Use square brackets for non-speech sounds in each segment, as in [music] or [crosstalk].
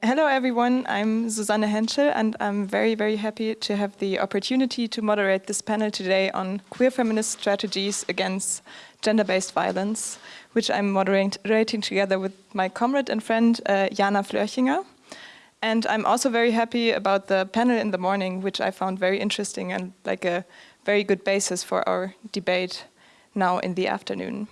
Hello everyone, I'm Susanne Henschel and I'm very, very happy to have the opportunity to moderate this panel today on queer feminist strategies against gender-based violence, which I'm moderating together with my comrade and friend uh, Jana Flörchinger. And I'm also very happy about the panel in the morning, which I found very interesting and like a very good basis for our debate now in the afternoon.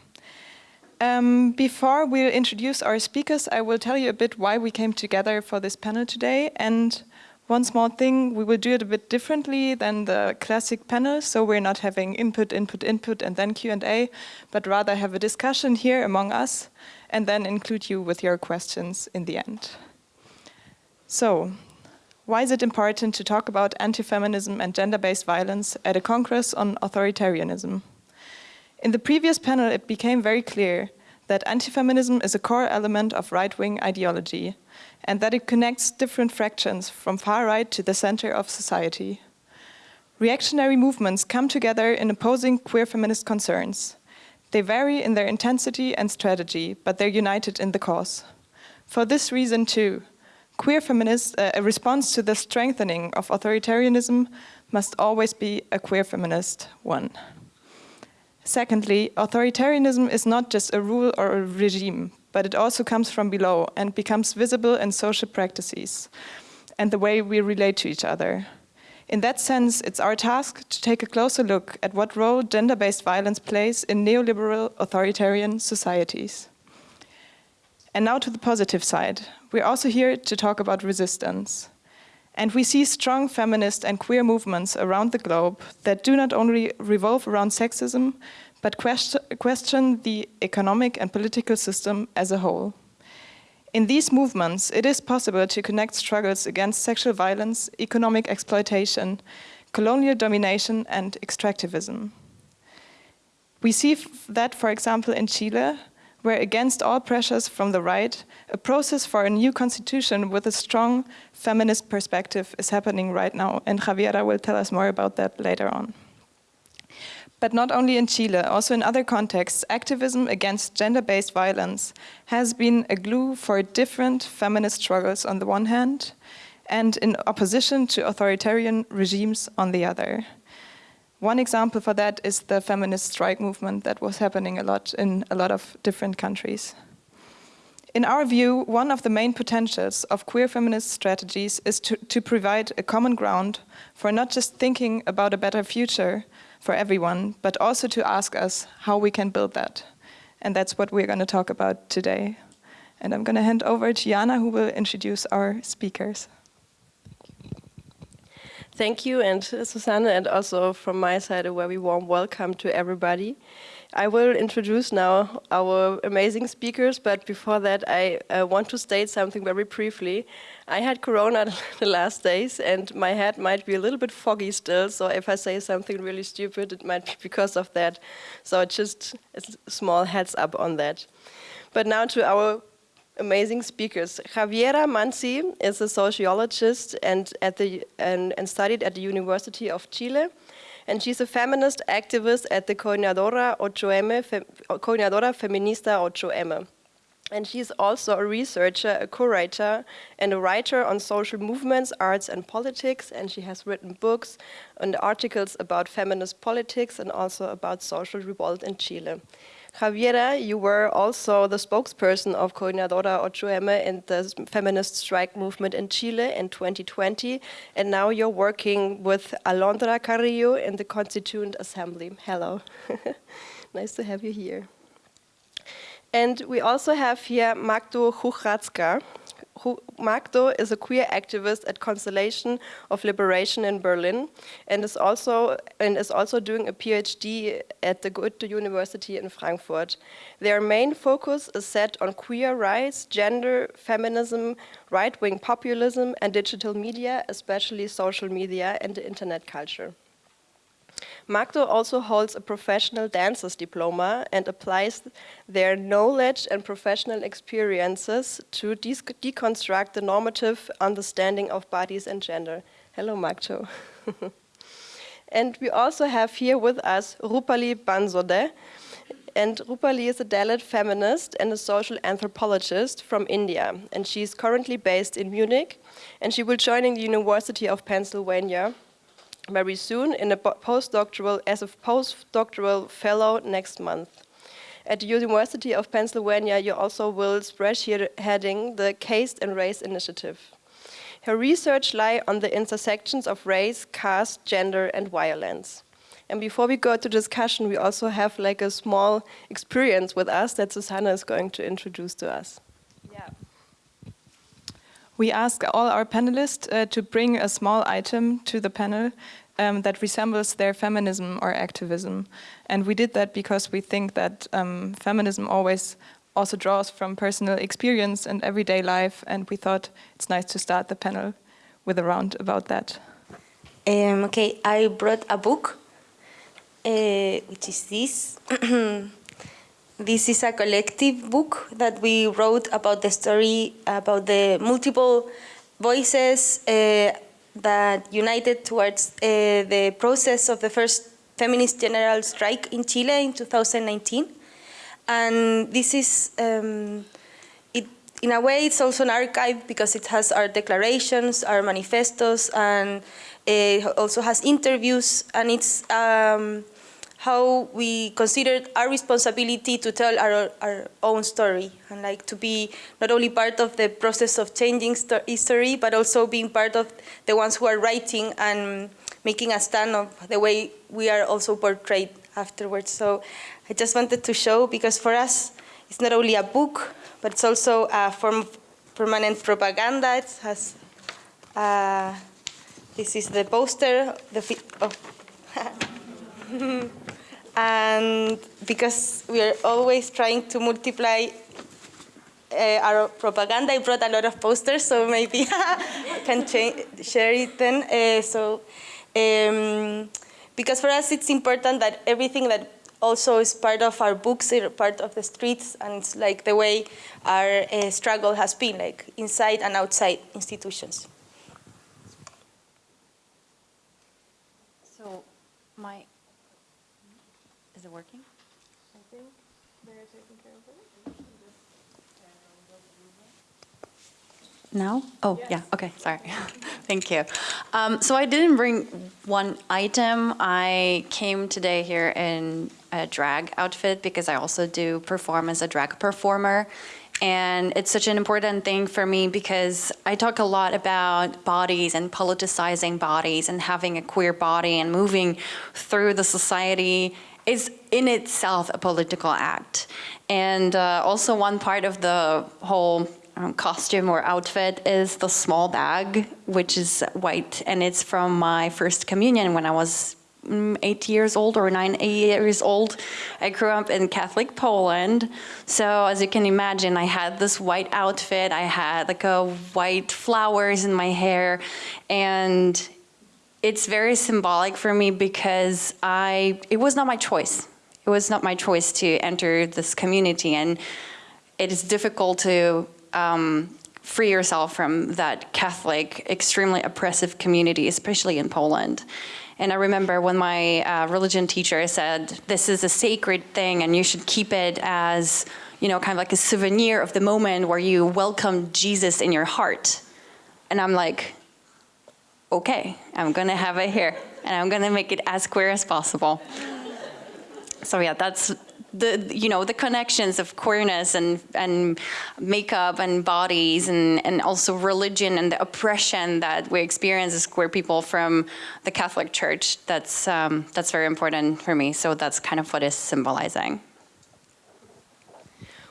Um, before we introduce our speakers, I will tell you a bit why we came together for this panel today. And one small thing, we will do it a bit differently than the classic panel. So we're not having input, input, input, and then Q&A, but rather have a discussion here among us, and then include you with your questions in the end. So, why is it important to talk about anti-feminism and gender-based violence at a Congress on authoritarianism? In the previous panel, it became very clear that anti-feminism is a core element of right-wing ideology and that it connects different fractions from far right to the center of society. Reactionary movements come together in opposing queer feminist concerns. They vary in their intensity and strategy, but they're united in the cause. For this reason too, queer feminists, uh, a response to the strengthening of authoritarianism must always be a queer feminist one. Secondly, authoritarianism is not just a rule or a regime, but it also comes from below and becomes visible in social practices and the way we relate to each other. In that sense, it's our task to take a closer look at what role gender-based violence plays in neoliberal authoritarian societies. And now to the positive side. We're also here to talk about resistance. And we see strong feminist and queer movements around the globe that do not only revolve around sexism, but question the economic and political system as a whole. In these movements, it is possible to connect struggles against sexual violence, economic exploitation, colonial domination, and extractivism. We see that, for example, in Chile, where against all pressures from the right, a process for a new constitution with a strong feminist perspective is happening right now, and Javiera will tell us more about that later on. But not only in Chile, also in other contexts, activism against gender-based violence has been a glue for different feminist struggles on the one hand, and in opposition to authoritarian regimes on the other. One example for that is the feminist strike movement that was happening a lot in a lot of different countries. In our view, one of the main potentials of queer feminist strategies is to, to provide a common ground for not just thinking about a better future for everyone, but also to ask us how we can build that. And that's what we're going to talk about today. And I'm going to hand over to Jana, who will introduce our speakers. Thank you, and Susanne, and also from my side, a very warm welcome to everybody. I will introduce now our amazing speakers, but before that, I uh, want to state something very briefly. I had Corona [laughs] the last days, and my head might be a little bit foggy still, so if I say something really stupid, it might be [laughs] because of that. So just a small heads up on that. But now to our amazing speakers. Javiera Manzi is a sociologist and, at the, and, and, studied at the University of Chile. And she's a feminist activist at the Coordinadora 8M, Fe, Coordinadora Feminista 8M. And she's also a researcher, a curator, and a writer on social movements, arts, and politics. And she has written books and articles about feminist politics and also about social revolt in Chile. Javiera, you were also the spokesperson of Coordinadora 8M in the feminist strike movement in Chile in 2020, and now you're working with Alondra Carrillo in the Constituent Assembly. Hello. [laughs] nice to have you here. And we also have here Magdo Chuchratska. Magdo is a queer activist at Constellation of Liberation in Berlin and is also and is also doing a PhD at the Goethe University in Frankfurt. Their main focus is set on queer rights, gender, feminism, right-wing populism and digital media, especially social media and the internet culture. Magdo also holds a professional dancer's diploma and applies their knowledge and professional experiences to de deconstruct the normative understanding of bodies and gender. Hello, Magdo. [laughs] and we also have here with us Rupali Bansode. and Rupali is a Dalit feminist and a social anthropologist from India. And she's currently based in Munich, and she will join in the University of Pennsylvania very soon in a postdoctoral, as a postdoctoral fellow next month. At the University of Pennsylvania, you also will spearheading the Caste and Race Initiative. Her research lie on the intersections of race, caste, gender, and violence. And before we go to discussion, we also have like a small experience with us that Susanne is going to introduce to us. Yeah. We ask all our panelists uh, to bring a small item to the panel um, that resembles their feminism or activism. And we did that because we think that um, feminism always also draws from personal experience and everyday life, and we thought it's nice to start the panel with a round about that. Um, okay, I brought a book, uh, which is this. [clears throat] this is a collective book that we wrote about the story, about the multiple voices uh, that united towards uh, the process of the first feminist general strike in Chile in 2019. And this is, um, it, in a way, it's also an archive because it has our declarations, our manifestos, and it also has interviews, and it's um, how we considered our responsibility to tell our, our own story and like to be not only part of the process of changing history, but also being part of the ones who are writing and making a stand of the way we are also portrayed afterwards. So I just wanted to show, because for us, it's not only a book, but it's also a form of permanent propaganda. It has, uh, this is the poster the of [laughs] and because we are always trying to multiply uh, our propaganda, I brought a lot of posters, so maybe [laughs] I can share it then. Uh, so, um, because for us it's important that everything that also is part of our books, part of the streets, and it's like the way our uh, struggle has been, like inside and outside institutions. So my, is it working? I think they're taking care of it. Now? Oh, yes. yeah, okay, sorry. [laughs] Thank you. Um, so I didn't bring one item. I came today here in a drag outfit because I also do perform as a drag performer. And it's such an important thing for me because I talk a lot about bodies and politicizing bodies and having a queer body and moving through the society is in itself a political act. And uh, also one part of the whole um, costume or outfit is the small bag, which is white, and it's from my first communion when I was mm, eight years old or nine eight years old. I grew up in Catholic Poland, so as you can imagine, I had this white outfit. I had like a white flowers in my hair, and it's very symbolic for me because I it was not my choice. It was not my choice to enter this community, and it is difficult to um, free yourself from that Catholic, extremely oppressive community, especially in Poland. And I remember when my uh, religion teacher said, this is a sacred thing and you should keep it as, you know, kind of like a souvenir of the moment where you welcome Jesus in your heart. And I'm like, okay, I'm gonna have it here and I'm gonna make it as queer as possible. So yeah, that's the you know the connections of queerness and and makeup and bodies and and also religion and the oppression that we experience as queer people from the Catholic Church. That's um, that's very important for me. So that's kind of what is symbolizing.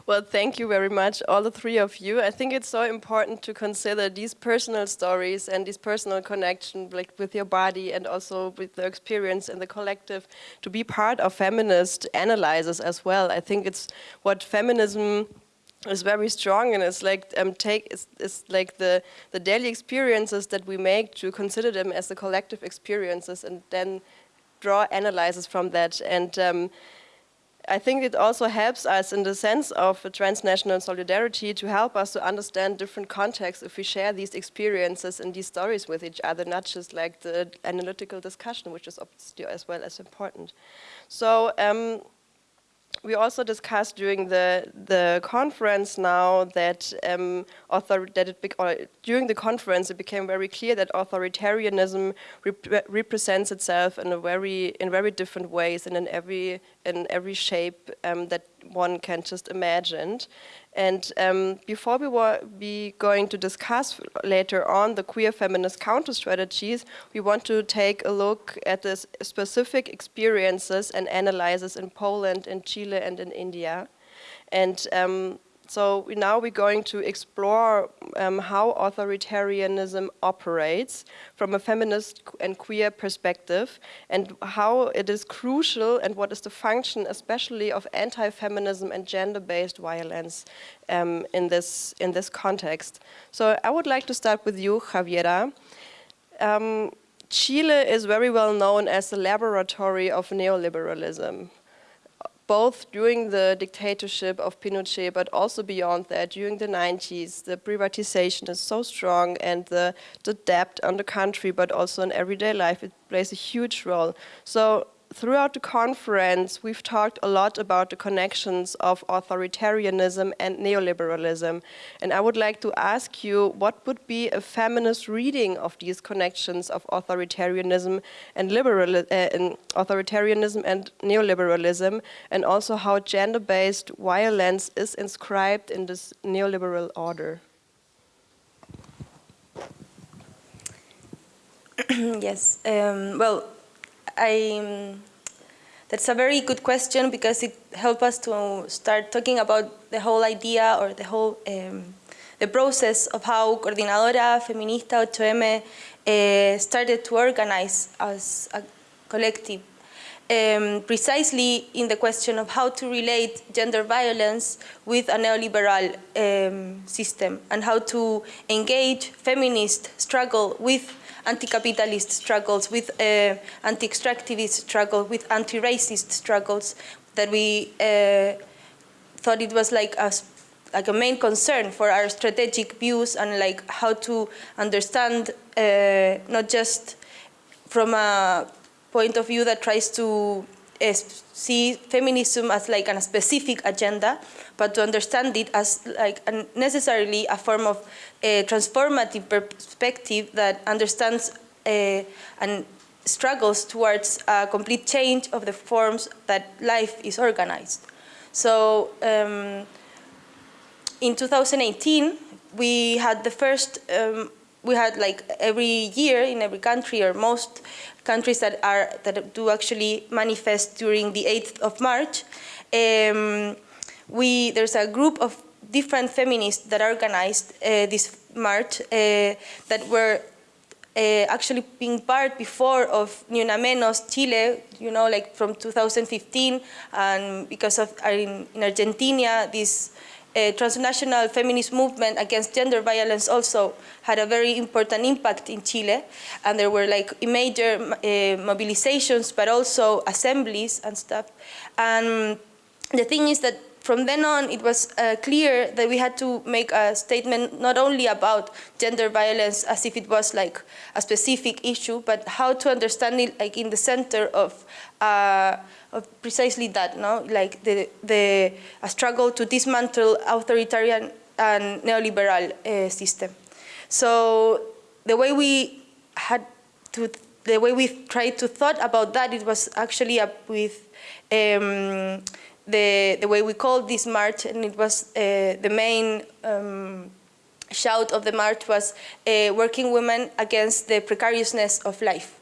Well, thank you very much, all the three of you. I think it's so important to consider these personal stories and this personal connection like with your body and also with the experience in the collective to be part of feminist analysis as well. I think it's what feminism is very strong and it's like um, take it's, it's, like the the daily experiences that we make to consider them as the collective experiences and then draw analyses from that and um, I think it also helps us in the sense of transnational solidarity to help us to understand different contexts if we share these experiences and these stories with each other, not just like the analytical discussion, which is obviously as well as important. So um, we also discussed during the the conference now that um, author that it or during the conference it became very clear that authoritarianism rep represents itself in a very in very different ways and in every in every shape um, that one can just imagine. And um, before we were be going to discuss later on the queer feminist counter strategies, we want to take a look at the specific experiences and analyses in Poland, in Chile, and in India. And um, so now we're going to explore um, how authoritarianism operates from a feminist and queer perspective and how it is crucial and what is the function especially of anti-feminism and gender-based violence um, in, this, in this context. So I would like to start with you, Javiera. Um, Chile is very well known as the laboratory of neoliberalism both during the dictatorship of Pinochet, but also beyond that, during the 90s, the privatization is so strong and the, the debt on the country, but also in everyday life, it plays a huge role. So throughout the conference, we've talked a lot about the connections of authoritarianism and neoliberalism. And I would like to ask you, what would be a feminist reading of these connections of authoritarianism and, liberal, uh, and authoritarianism and neoliberalism, and also how gender-based violence is inscribed in this neoliberal order? [clears throat] yes, um, well, I, that's a very good question because it helps us to start talking about the whole idea or the whole um, the process of how Coordinadora Feminista 8M uh, started to organize as a collective. Um, precisely in the question of how to relate gender violence with a neoliberal um, system and how to engage feminist struggle with anti-capitalist struggles, with uh, anti-extractivist struggles, with anti-racist struggles that we uh, thought it was like a, like a main concern for our strategic views and like how to understand uh, not just from a point of view that tries to see feminism as like a specific agenda, but to understand it as like necessarily a form of a transformative perspective that understands uh, and struggles towards a complete change of the forms that life is organized. So um, in 2018, we had the first, um, we had like every year in every country or most countries that are that do actually manifest during the 8th of March. Um, we there's a group of different feminists that organized uh, this march uh, that were uh, actually being part before of Ni Menos Chile, you know, like from 2015, and because of in, in Argentina, this transnational feminist movement against gender violence also had a very important impact in Chile. And there were like major uh, mobilizations, but also assemblies and stuff. And the thing is that from then on, it was uh, clear that we had to make a statement not only about gender violence as if it was like a specific issue, but how to understand it like in the center of, uh, of precisely that, no? like the, the struggle to dismantle authoritarian and neoliberal uh, system. So the way we had to, the way we tried to thought about that, it was actually up with um, the, the way we called this march, and it was uh, the main um, shout of the march was uh, working women against the precariousness of life.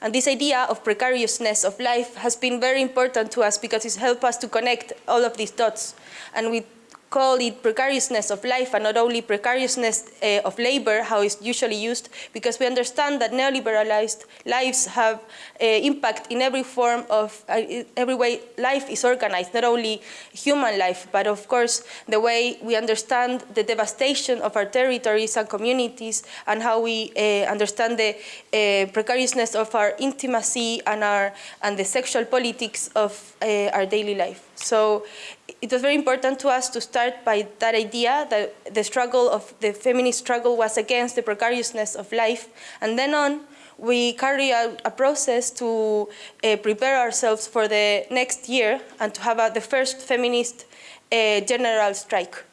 And this idea of precariousness of life has been very important to us because it's helped us to connect all of these dots. And we call it precariousness of life and not only precariousness uh, of labor, how it's usually used, because we understand that neoliberalized lives have uh, impact in every form of, uh, every way life is organized, not only human life, but of course the way we understand the devastation of our territories and communities and how we understand the precariousness of our intimacy and, our, and the sexual politics of our daily life. So it was very important to us to start by that idea that the struggle of the feminist struggle was against the precariousness of life. And then on, we carry out a process to uh, prepare ourselves for the next year and to have the first feminist uh, general strike.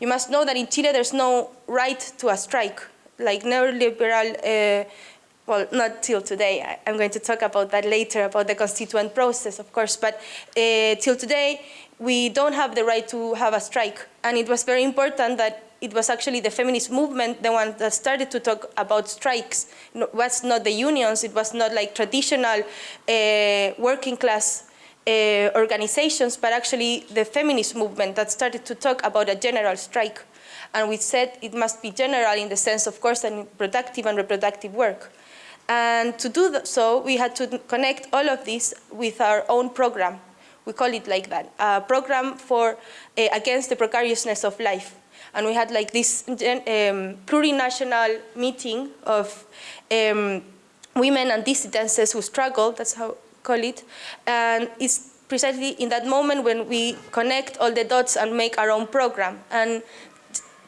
You must know that in Chile there's no right to a strike. Like neoliberal uh, well, not till today. I, am going to talk about that later, about the constituent process, of course. But uh, till today, we don't have the right to have a strike. And it was very important that it was actually the feminist movement, the one that started to talk about strikes. It was not the unions, it was not like traditional uh, working class uh, organizations, but actually the feminist movement that started to talk about a general strike. And we said it must be general in the sense, of course, that productive and reproductive work. And to do so, we had to connect all of this with our own program. We call it like that, a program for uh, against the precariousness of life. And we had like this um, plurinational meeting of um, women and dissidences who struggle, that's how we call it. And it's precisely in that moment when we connect all the dots and make our own program. And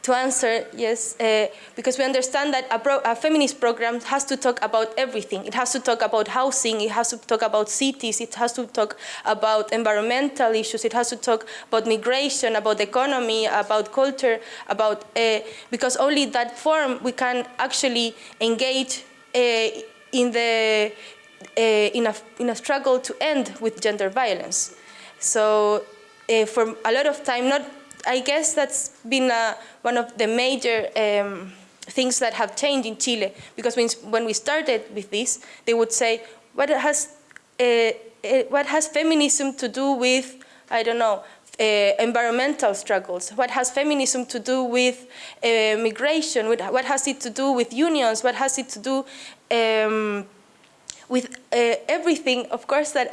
to answer, yes, uh, because we understand that a, a, feminist program has to talk about everything. It has to talk about housing, it has to talk about cities, it has to talk about environmental issues, it has to talk about migration, about economy, about culture, about, uh, because only that form we can actually engage uh, in, the, uh, in, a, in a struggle to end with gender violence. So uh, for a lot of time, not I guess that's been uh, one of the major um, things that have changed in Chile. Because when, we started with this, they would say, what has, uh, what has feminism to do with, I don't know, uh, environmental struggles? What has feminism to do with migration? What has it to do with unions? What has it to do um, with everything, of course, that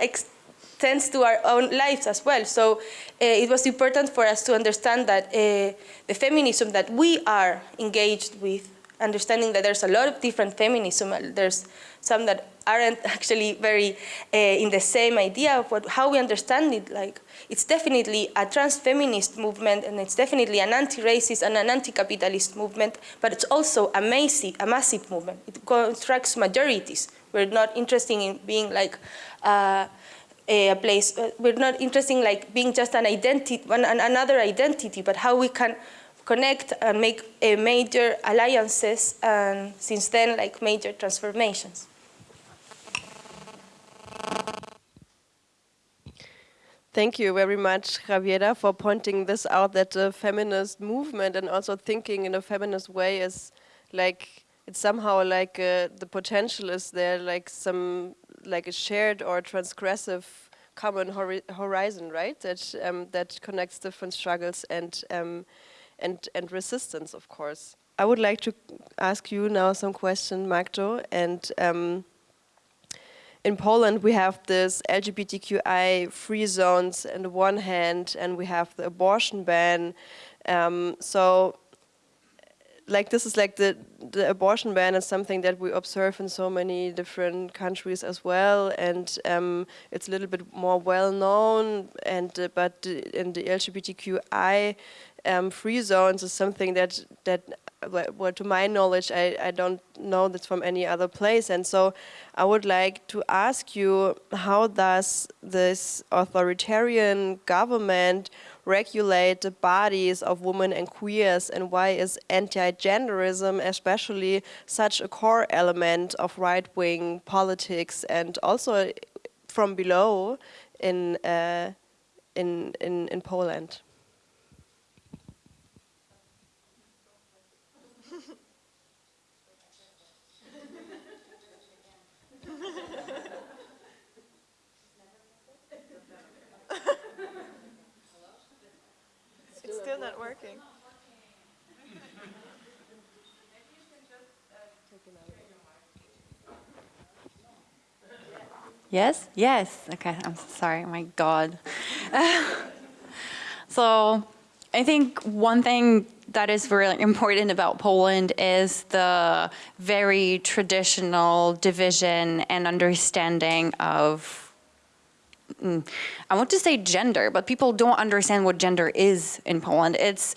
tends to our own lives as well. So uh, it was important for us to understand that uh, the feminism that we are engaged with, understanding that there's a lot of different feminism, there's some that aren't [laughs] actually very uh, in the same idea of what, how we understand it. Like it's definitely a trans-feminist movement, and it's definitely an anti-racist and an anti-capitalist movement. But it's also a massive, a massive movement. It constructs majorities. We're not interested in being like. A place. Uh, we're not interested in like being just an identity, another identity, but how we can connect and make uh, major alliances and since then like major transformations. Thank you very much, Javiera, for pointing this out, that the feminist movement and also thinking in a feminist way is like, it's somehow like uh, the potential is there, like some like a shared or transgressive common hori horizon, right? That um, that connects different struggles and um, and and resistance, of course. I would like to ask you now some question, Magdo, and um, in Poland we have this LGBTQI free zones on the one hand, and we have the abortion ban. Um, so like this is like the the abortion ban is something that we observe in so many different countries as well, and um, it's a little bit more well known. And uh, but in the LGBTQI um, free zones is something that that well, to my knowledge, I, I don't know this from any other place. And so I would like to ask you, how does this authoritarian government regulate the bodies of women and queers and why is anti-genderism especially such a core element of right-wing politics and also from below in, uh, in, in, in Poland? Still not working. Yes? Yes. Okay, I'm sorry. My God. [laughs] so I think one thing that is really important about Poland is the very traditional division and understanding of mm, I want to say gender, but people don't understand what gender is in Poland. It's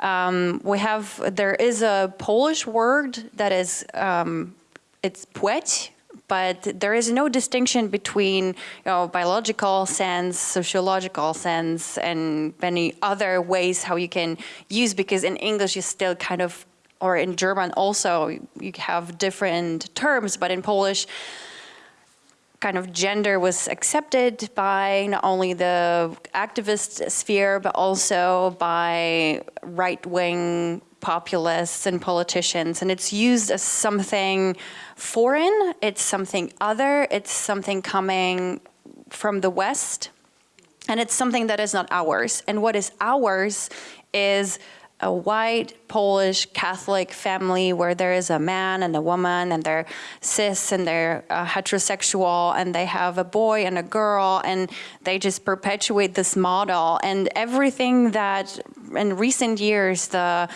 um, we have there is a Polish word that is um, it's płeć, but there is no distinction between you know, biological sense, sociological sense, and many other ways how you can use, because in English you still kind of, or in German also, you have different terms, but in Polish, kind of gender was accepted by not only the activist sphere, but also by right-wing populists and politicians. And it's used as something foreign, it's something other, it's something coming from the West, and it's something that is not ours. And what is ours is a white Polish Catholic family where there is a man and a woman and they're cis and they're uh, heterosexual and they have a boy and a girl and they just perpetuate this model. And everything that in recent years the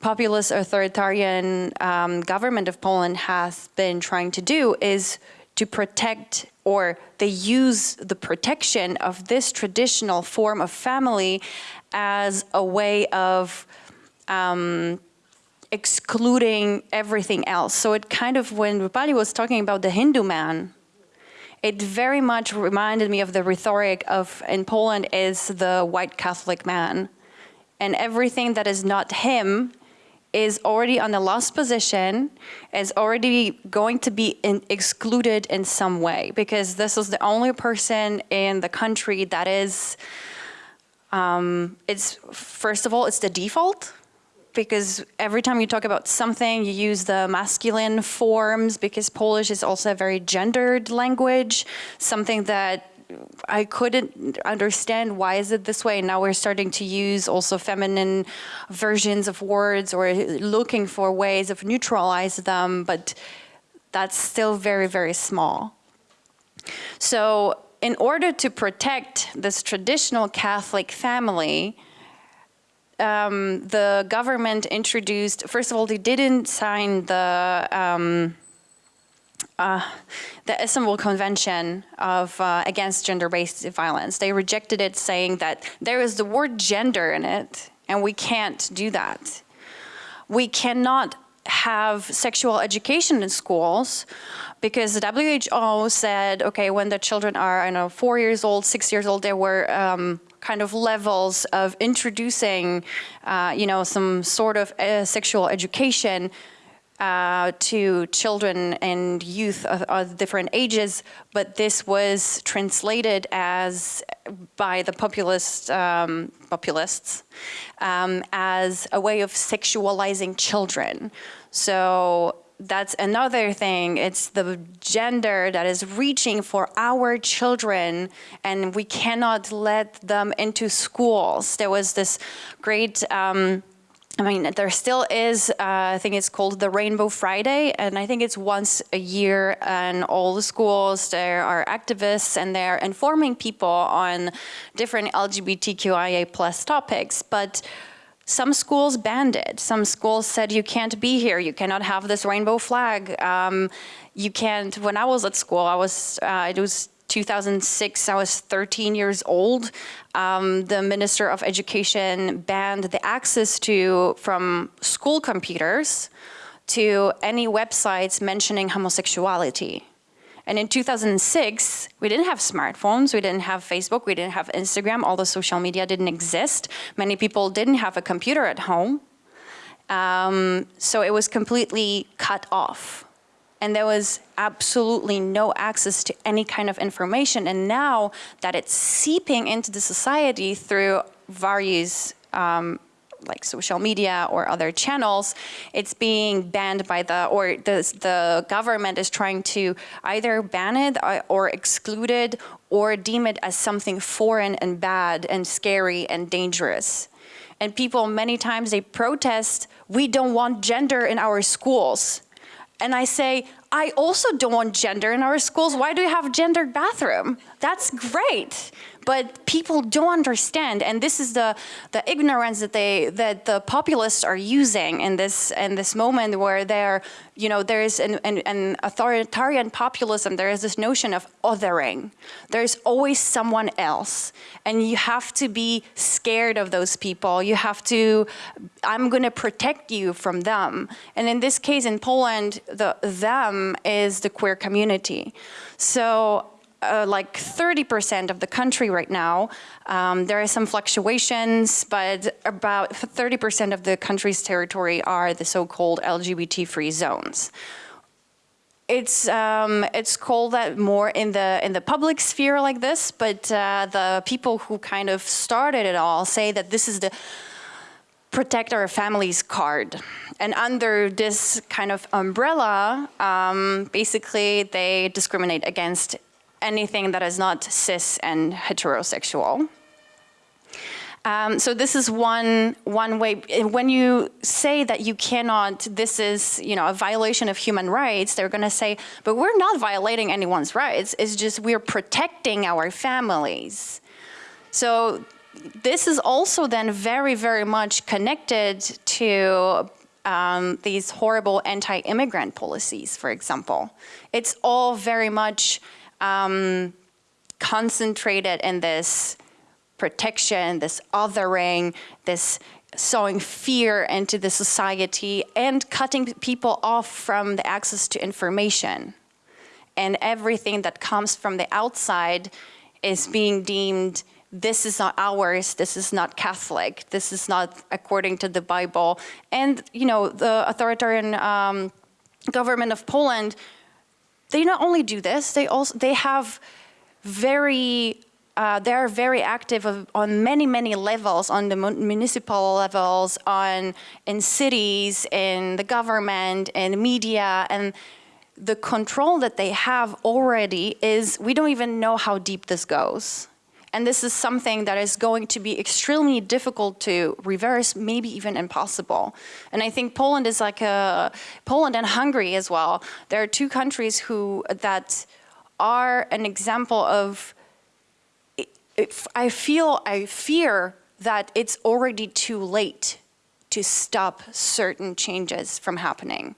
populist authoritarian um, government of Poland has been trying to do is to protect or they use the protection of this traditional form of family as a way of um, excluding everything else. So it kind of, when Rupali was talking about the Hindu man, it very much reminded me of the rhetoric of, in Poland, is the white Catholic man. And everything that is not him is already on the last position, is already going to be in, excluded in some way, because this is the only person in the country that is, um, it's, first of all, it's the default, because every time you talk about something, you use the masculine forms because Polish is also a very gendered language, something that I couldn't understand why is it this way. Now we're starting to use also feminine versions of words or looking for ways of neutralize them, but that's still very, very small. So in order to protect this traditional Catholic family, um, the government introduced, first of all, they didn't sign the um, uh, the Istanbul Convention of uh, against gender-based violence. They rejected it, saying that there is the word gender in it, and we can't do that. We cannot have sexual education in schools because the WHO said, okay, when the children are, I know, four years old, six years old, there were um, kind of levels of introducing, uh, you know, some sort of uh, sexual education uh, to children and youth of, of, different ages, but this was translated as by the populist um, populists um, as a way of sexualizing children. So that's another thing. It's the gender that is reaching for our children and we cannot let them into schools. There was this great um, I mean, there still is, uh, I think it's called the Rainbow Friday, and I think it's once a year, and all the schools, there are activists, and they're informing people on different LGBTQIA plus topics, but some schools banned it. Some schools said you can't be here, you cannot have this rainbow flag. Um, you can't, when I was at school, I was, uh, it was 2006, I was 13 years old. Um, the Minister of Education banned the access to, from school computers to any websites mentioning homosexuality. And in 2006, we didn't have smartphones, we didn't have Facebook, we didn't have Instagram, all the social media didn't exist. Many people didn't have a computer at home. Um, so it was completely cut off and there was absolutely no access to any kind of information. And now that it's seeping into the society through various um, like social media or other channels, it's being banned by the, or the, the government is trying to either ban it uh, or exclude it or deem it as something foreign and bad and scary and dangerous. And people many times they protest, we don't want gender in our schools and I say, I also don't want gender in our schools. Why do we have gendered bathroom? That's great. But people don't understand, and this is the the ignorance that they that the populists are using in this in this moment where they're you know there's an, an, an authoritarian populism. There is this notion of othering. There's always someone else, and you have to be scared of those people. You have to. I'm going to protect you from them, and in this case, in Poland, the them is the queer community. So uh, like 30% of the country right now. Um, there are some fluctuations, but about 30% of the country's territory are the so-called LGBT-free zones. It's um, it's called that more in the in the public sphere like this, but uh, the people who kind of started it all say that this is the protect our families card. And under this kind of umbrella, um, basically they discriminate against anything that is not cis and heterosexual. Um, so this is one one way. When you say that you cannot, this is you know a violation of human rights. They're going to say, but we're not violating anyone's rights. It's just we're protecting our families. So this is also then very very much connected to um, these horrible anti-immigrant policies, for example. It's all very much um, concentrated in this protection, this othering, this sowing fear into the society and cutting people off from the access to information. And everything that comes from the outside is being deemed this is not ours, this is not Catholic, this is not according to the Bible. And, you know, the authoritarian um, government of Poland they not only do this, they also they have very uh, they are very active of, on many, many levels, on the municipal levels, on in cities, in the government, in media, and the control that they have already is we don't even know how deep this goes. And this is something that is going to be extremely difficult to reverse, maybe even impossible. And I think Poland is like a, Poland and Hungary as well. There are two countries who, that are an example of, I feel, I fear that it's already too late to stop certain changes from happening.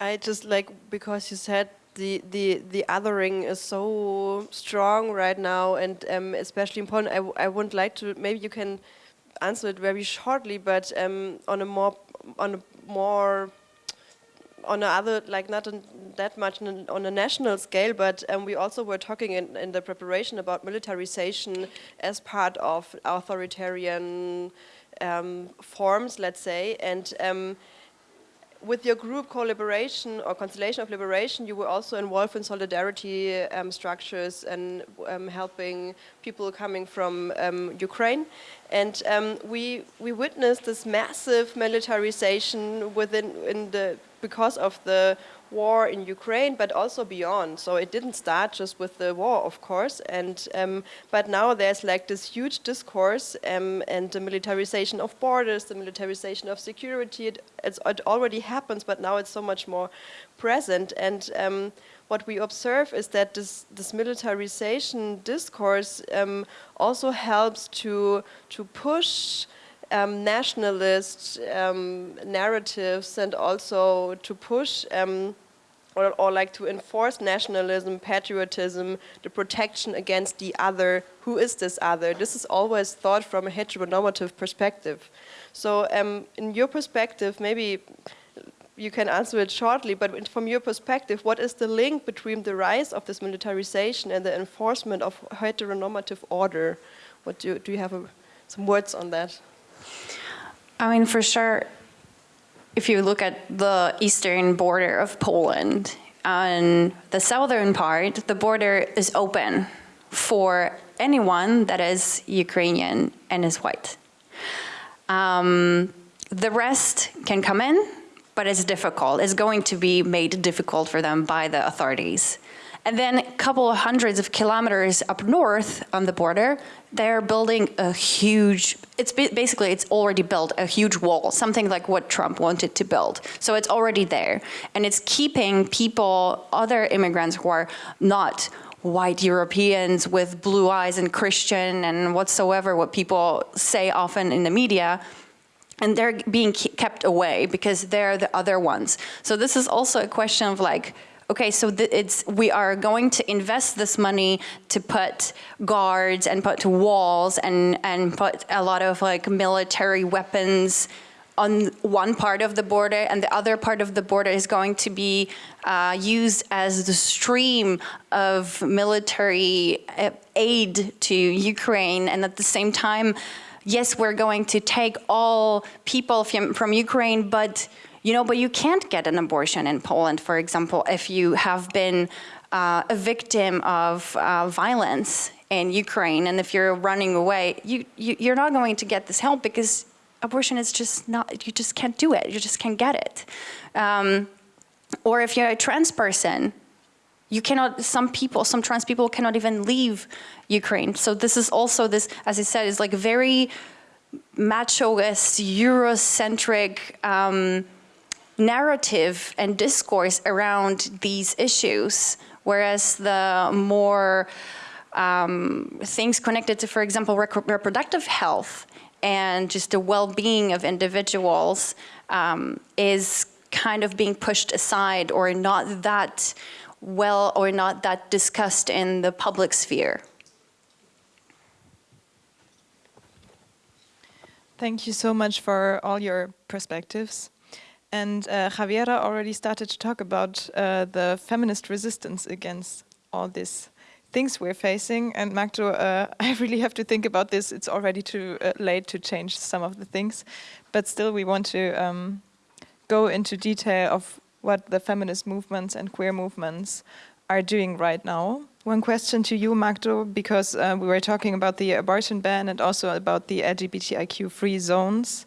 I just like, because you said the, the, the othering is so strong right now and um, especially important. I, I would like to, maybe you can answer it very shortly, but um, on a more, on a more, on a other, like not that much on a national scale, but um, we also were talking in, in the preparation about militarization as part of authoritarian um, forms, let's say, and um, with your group collaboration or Constellation of Liberation, you were also involved in solidarity um, structures and um, helping people coming from um, Ukraine. And um, we we witnessed this massive militarization within in the because of the war in Ukraine, but also beyond. So it didn't start just with the war, of course. And um, but now there's like this huge discourse um, and the militarization of borders, the militarization of security. It, it, already happens, but now it's so much more present. And um, what we observe is that this, this militarization discourse um, also helps to to push. Um, nationalist um, narratives and also to push um, or, or, like to enforce nationalism, patriotism, the protection against the other. Who is this other? This is always thought from a heteronormative perspective. So um, in your perspective, maybe you can answer it shortly, but from your perspective, what is the link between the rise of this militarization and the enforcement of heteronormative order? What do, do you have a, some words on that? I mean, for sure, if you look at the eastern border of Poland, on the southern part, the border is open for anyone that is Ukrainian and is white. Um, the rest can come in, but it's difficult. It's going to be made difficult for them by the authorities. And then a couple of hundreds of kilometers up north on the border, they're building a huge, it's basically, it's already built, a huge wall, something like what Trump wanted to build. So it's already there. And it's keeping people, other immigrants who are not white Europeans with blue eyes and Christian and whatsoever, what people say often in the media, and they're being kept away because they're the other ones. So this is also a question of like, okay, so it's we are going to invest this money to put guards and put walls and and put a lot of like military weapons on one part of the border and the other part of the border is going to be uh, used as the stream of military uh, aid to Ukraine. And at the same time yes we're going to take all people from, from Ukraine but you know, but you can't get an abortion in Poland, for example, if you have been uh, a victim of uh, violence in Ukraine, and if you're running away, you, you you're not going to get this help because abortion is just not. You just can't do it. You just can't get it. Um, or if you're a trans person, you cannot, some people, some trans people cannot even leave Ukraine. So this is also this, as I said, is like very machoist, Eurocentric, um, narrative and discourse around these issues, whereas the more um, things connected to, for example, reproductive health and just the well-being of individuals um, is kind of being pushed aside or not that well or not that discussed in the public sphere. Thank you so much for all your perspectives. And uh, Javiera already started to talk about uh, the feminist resistance against all these things we're facing. And Magdo, uh, [laughs] I really have to think about this. It's already too uh, late to change some of the things. But still, we want to um, go into detail of what the feminist movements and queer movements are doing right now. One question to you, Magdo, because uh, we were talking about the abortion ban and also about the LGBTIQ-free zones.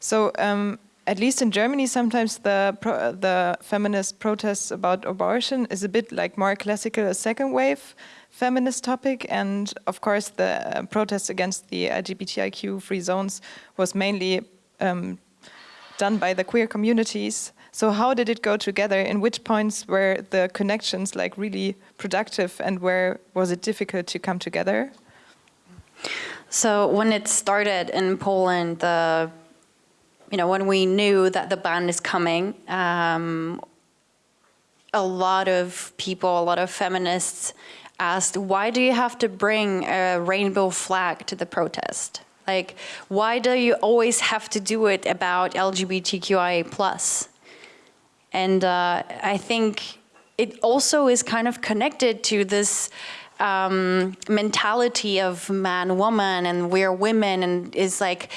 So um, at least in Germany, sometimes the pro the feminist protests about abortion is a bit like more classical a second wave feminist topic, and of course the uh, protest against the LGBTIQ free zones was mainly um, done by the queer communities. So how did it go together? In which points were the connections like really productive, and where was it difficult to come together? So when it started in Poland, the you know, when we knew that the ban is coming, um, a lot of people, a lot of feminists asked, why do you have to bring a rainbow flag to the protest? Like, why do you always have to do it about LGBTQIA+. And uh, I think it also is kind of connected to this um, mentality of man, woman, and we're women, and is like,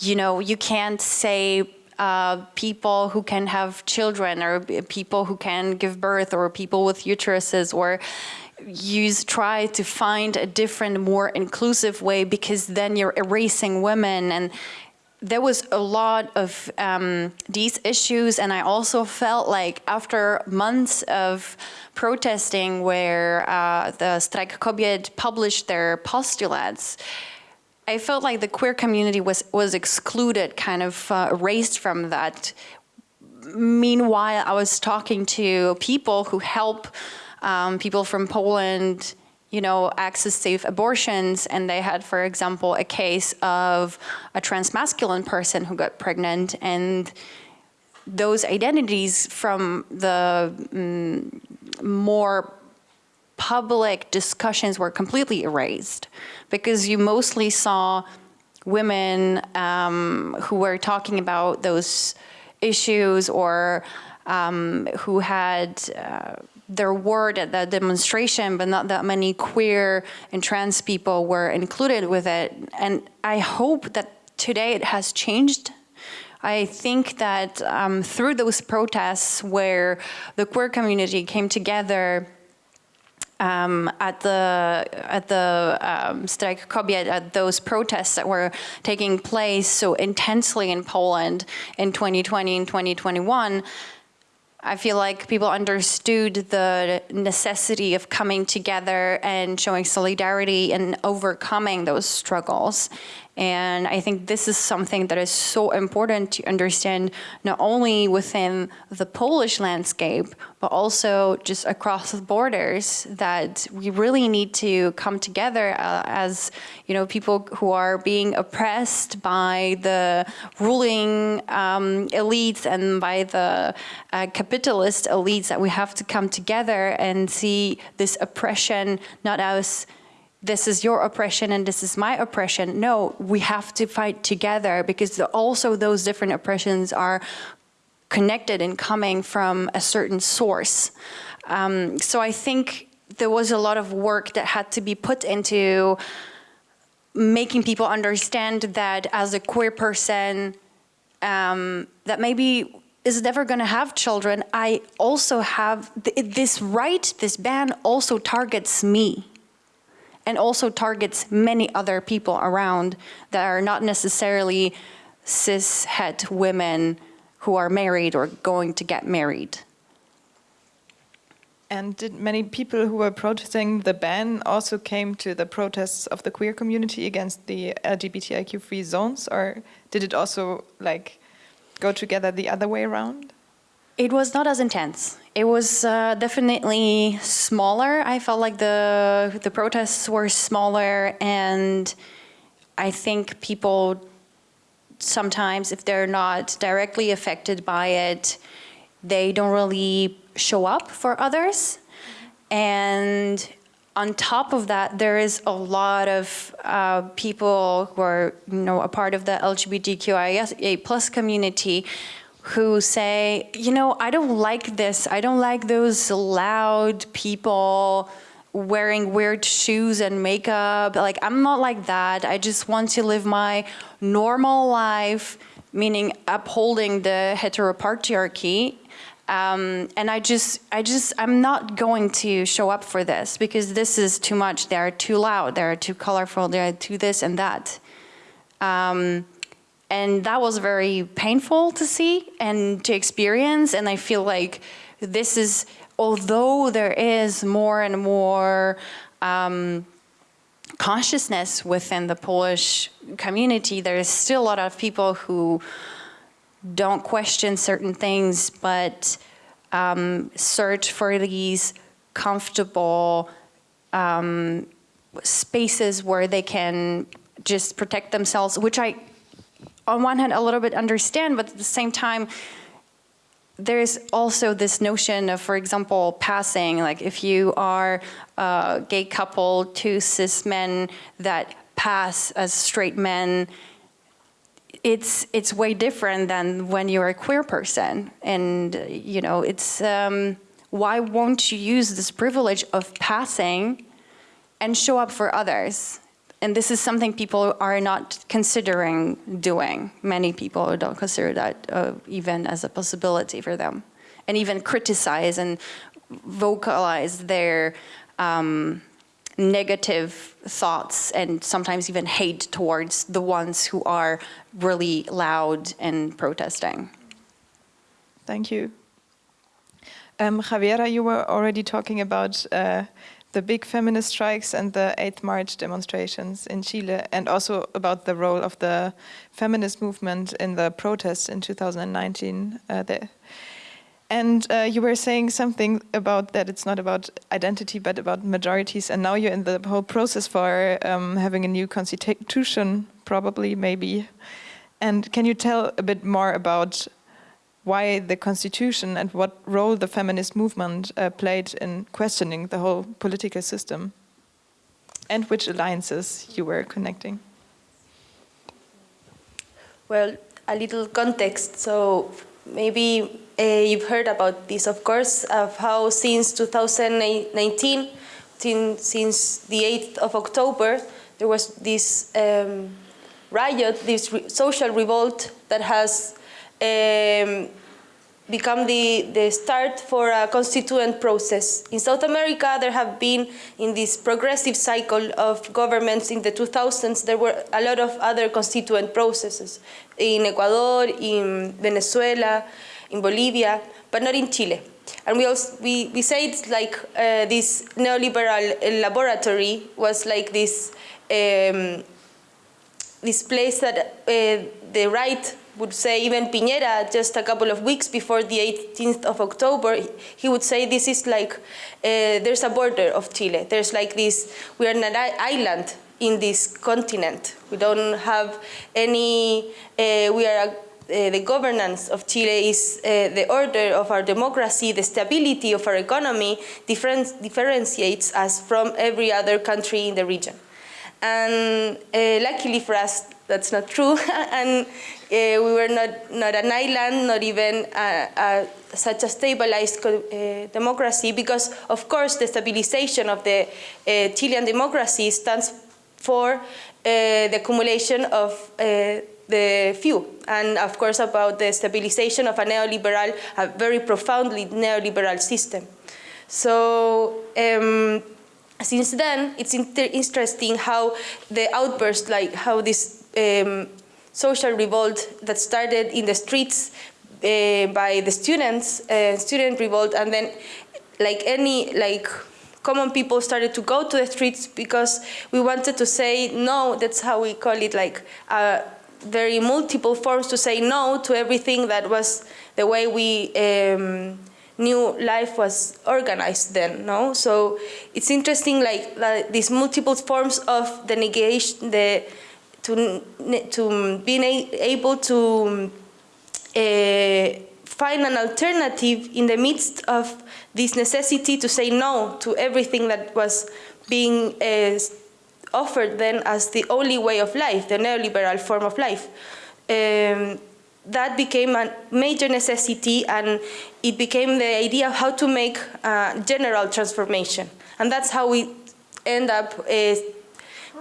you know, you can't say uh, people who can have children or people who can give birth or people with uteruses or use try to find a different more inclusive way because then you're erasing women. And there was a lot of um, these issues. And I also felt like after months of protesting where uh, the Strajk Kobiet published their postulates I felt like the queer community was, was excluded, kind of uh, erased from that. Meanwhile, I was talking to people who help um, people from Poland, you know, access safe abortions. And they had, for example, a case of a transmasculine person who got pregnant and those identities from the um, more public discussions were completely erased because you mostly saw women um, who were talking about those issues or um, who had uh, their word at the demonstration, but not that many queer and trans people were included with it. And I hope that today it has changed. I think that um, through those protests where the queer community came together um, at the at the um, Strajk Kobiet, at those protests that were taking place so intensely in Poland in 2020 and 2021, I feel like people understood the necessity of coming together and showing solidarity and overcoming those struggles. And I think this is something that is so important to understand not only within the Polish landscape, but also just across the borders that we really need to come together uh, as you know people who are being oppressed by the ruling um, elites and by the uh, capitalist elites that we have to come together and see this oppression not as this is your oppression and this is my oppression. No, we have to fight together because also those different oppressions are connected and coming from a certain source. Um, so I think there was a lot of work that had to be put into making people understand that as a queer person, um, that maybe is never going to have children, I also have th this right, this ban also targets me and also targets many other people around that are not necessarily cis het women who are married or going to get married. And did many people who were protesting the ban also came to the protests of the queer community against the LGBTIQ-free zones, or did it also like go together the other way around? It was not as intense. It was uh, definitely smaller. I felt like the the protests were smaller, and I think people sometimes, if they're not directly affected by it, they don't really show up for others. And on top of that, there is a lot of uh, people who are, you know, a part of the LGBTQIA plus community who say, you know, I don't like this. I don't like those loud people wearing weird shoes and makeup. Like, I'm not like that. I just want to live my normal life, meaning upholding the heteropatriarchy. Um, and I just, I just, I'm not going to show up for this because this is too much. They're too loud. They're too colorful. They're too this and that. Um, and that was very painful to see and to experience. And I feel like this is, although there is more and more um, consciousness within the Polish community, there is still a lot of people who don't question certain things, but um, search for these comfortable um, spaces where they can just protect themselves, which I on one hand a little bit understand, but at the same time, there is also this notion of, for example, passing, like if you are a gay couple, two cis men that pass as straight men, it's it's way different than when you're a queer person. And, you know, it's, um, why won't you use this privilege of passing and show up for others? And this is something people are not considering doing. Many people don't consider that uh, even as a possibility for them. And even criticize and vocalize their um, negative thoughts and sometimes even hate towards the ones who are really loud and protesting. Thank you. Um, Javiera, you were already talking about uh, the big feminist strikes and the 8th March demonstrations in Chile, and also about the role of the feminist movement in the protests in 2019 uh, there. And uh, you were saying something about that it's not about identity, but about majorities. And now you're in the whole process for um, having a new constitution, probably, maybe. And can you tell a bit more about why the constitution and what role the feminist movement uh, played in questioning the whole political system and which alliances you were connecting. Well, a little context. So maybe uh, you've heard about this, of course, of how since 2019, since the 8th of October, there was this um, riot, this re social revolt that has um, become the, the start for a constituent process. In South America, there have been, in this progressive cycle of governments in the 2000s, there were a lot of other constituent processes. In Ecuador, in Venezuela, in Bolivia, but not in Chile. And we also we, we say it's like uh, this neoliberal laboratory was like this um, this place that uh, the right would say, even Piñera, just a couple of weeks before the 18th of October, he would say this is like, uh, there's a border of Chile. There's like this, we are an island in this continent. We don't have any, uh, we are, a, uh, the governance of Chile is uh, the order of our democracy, the stability of our economy different, differentiates us from every other country in the region. And uh, luckily for us, that's not true. [laughs] and uh, we were not, not an island, not even such a stabilized uh, democracy, because of course the stabilization of the uh, Chilean democracy stands for the accumulation of the few, and of course about the stabilization of a neoliberal, a very profoundly neoliberal system. So um, since then, it's interesting how the outburst, like how this um, social revolt that started in the streets uh, by the students, uh, student revolt, and then like any like common people started to go to the streets because we wanted to say no. That's how we call it, like uh, very multiple forms to say no to everything that was the way we. Um, new life was organized then, no? So it's interesting, like, these multiple forms of the negation, the to to being able to uh, find an alternative in the midst of this necessity to say no to everything that was being uh, offered then as the only way of life, the neoliberal form of life. Um, that became a major necessity and it became the idea of how to make a general transformation. And that's how we end up uh,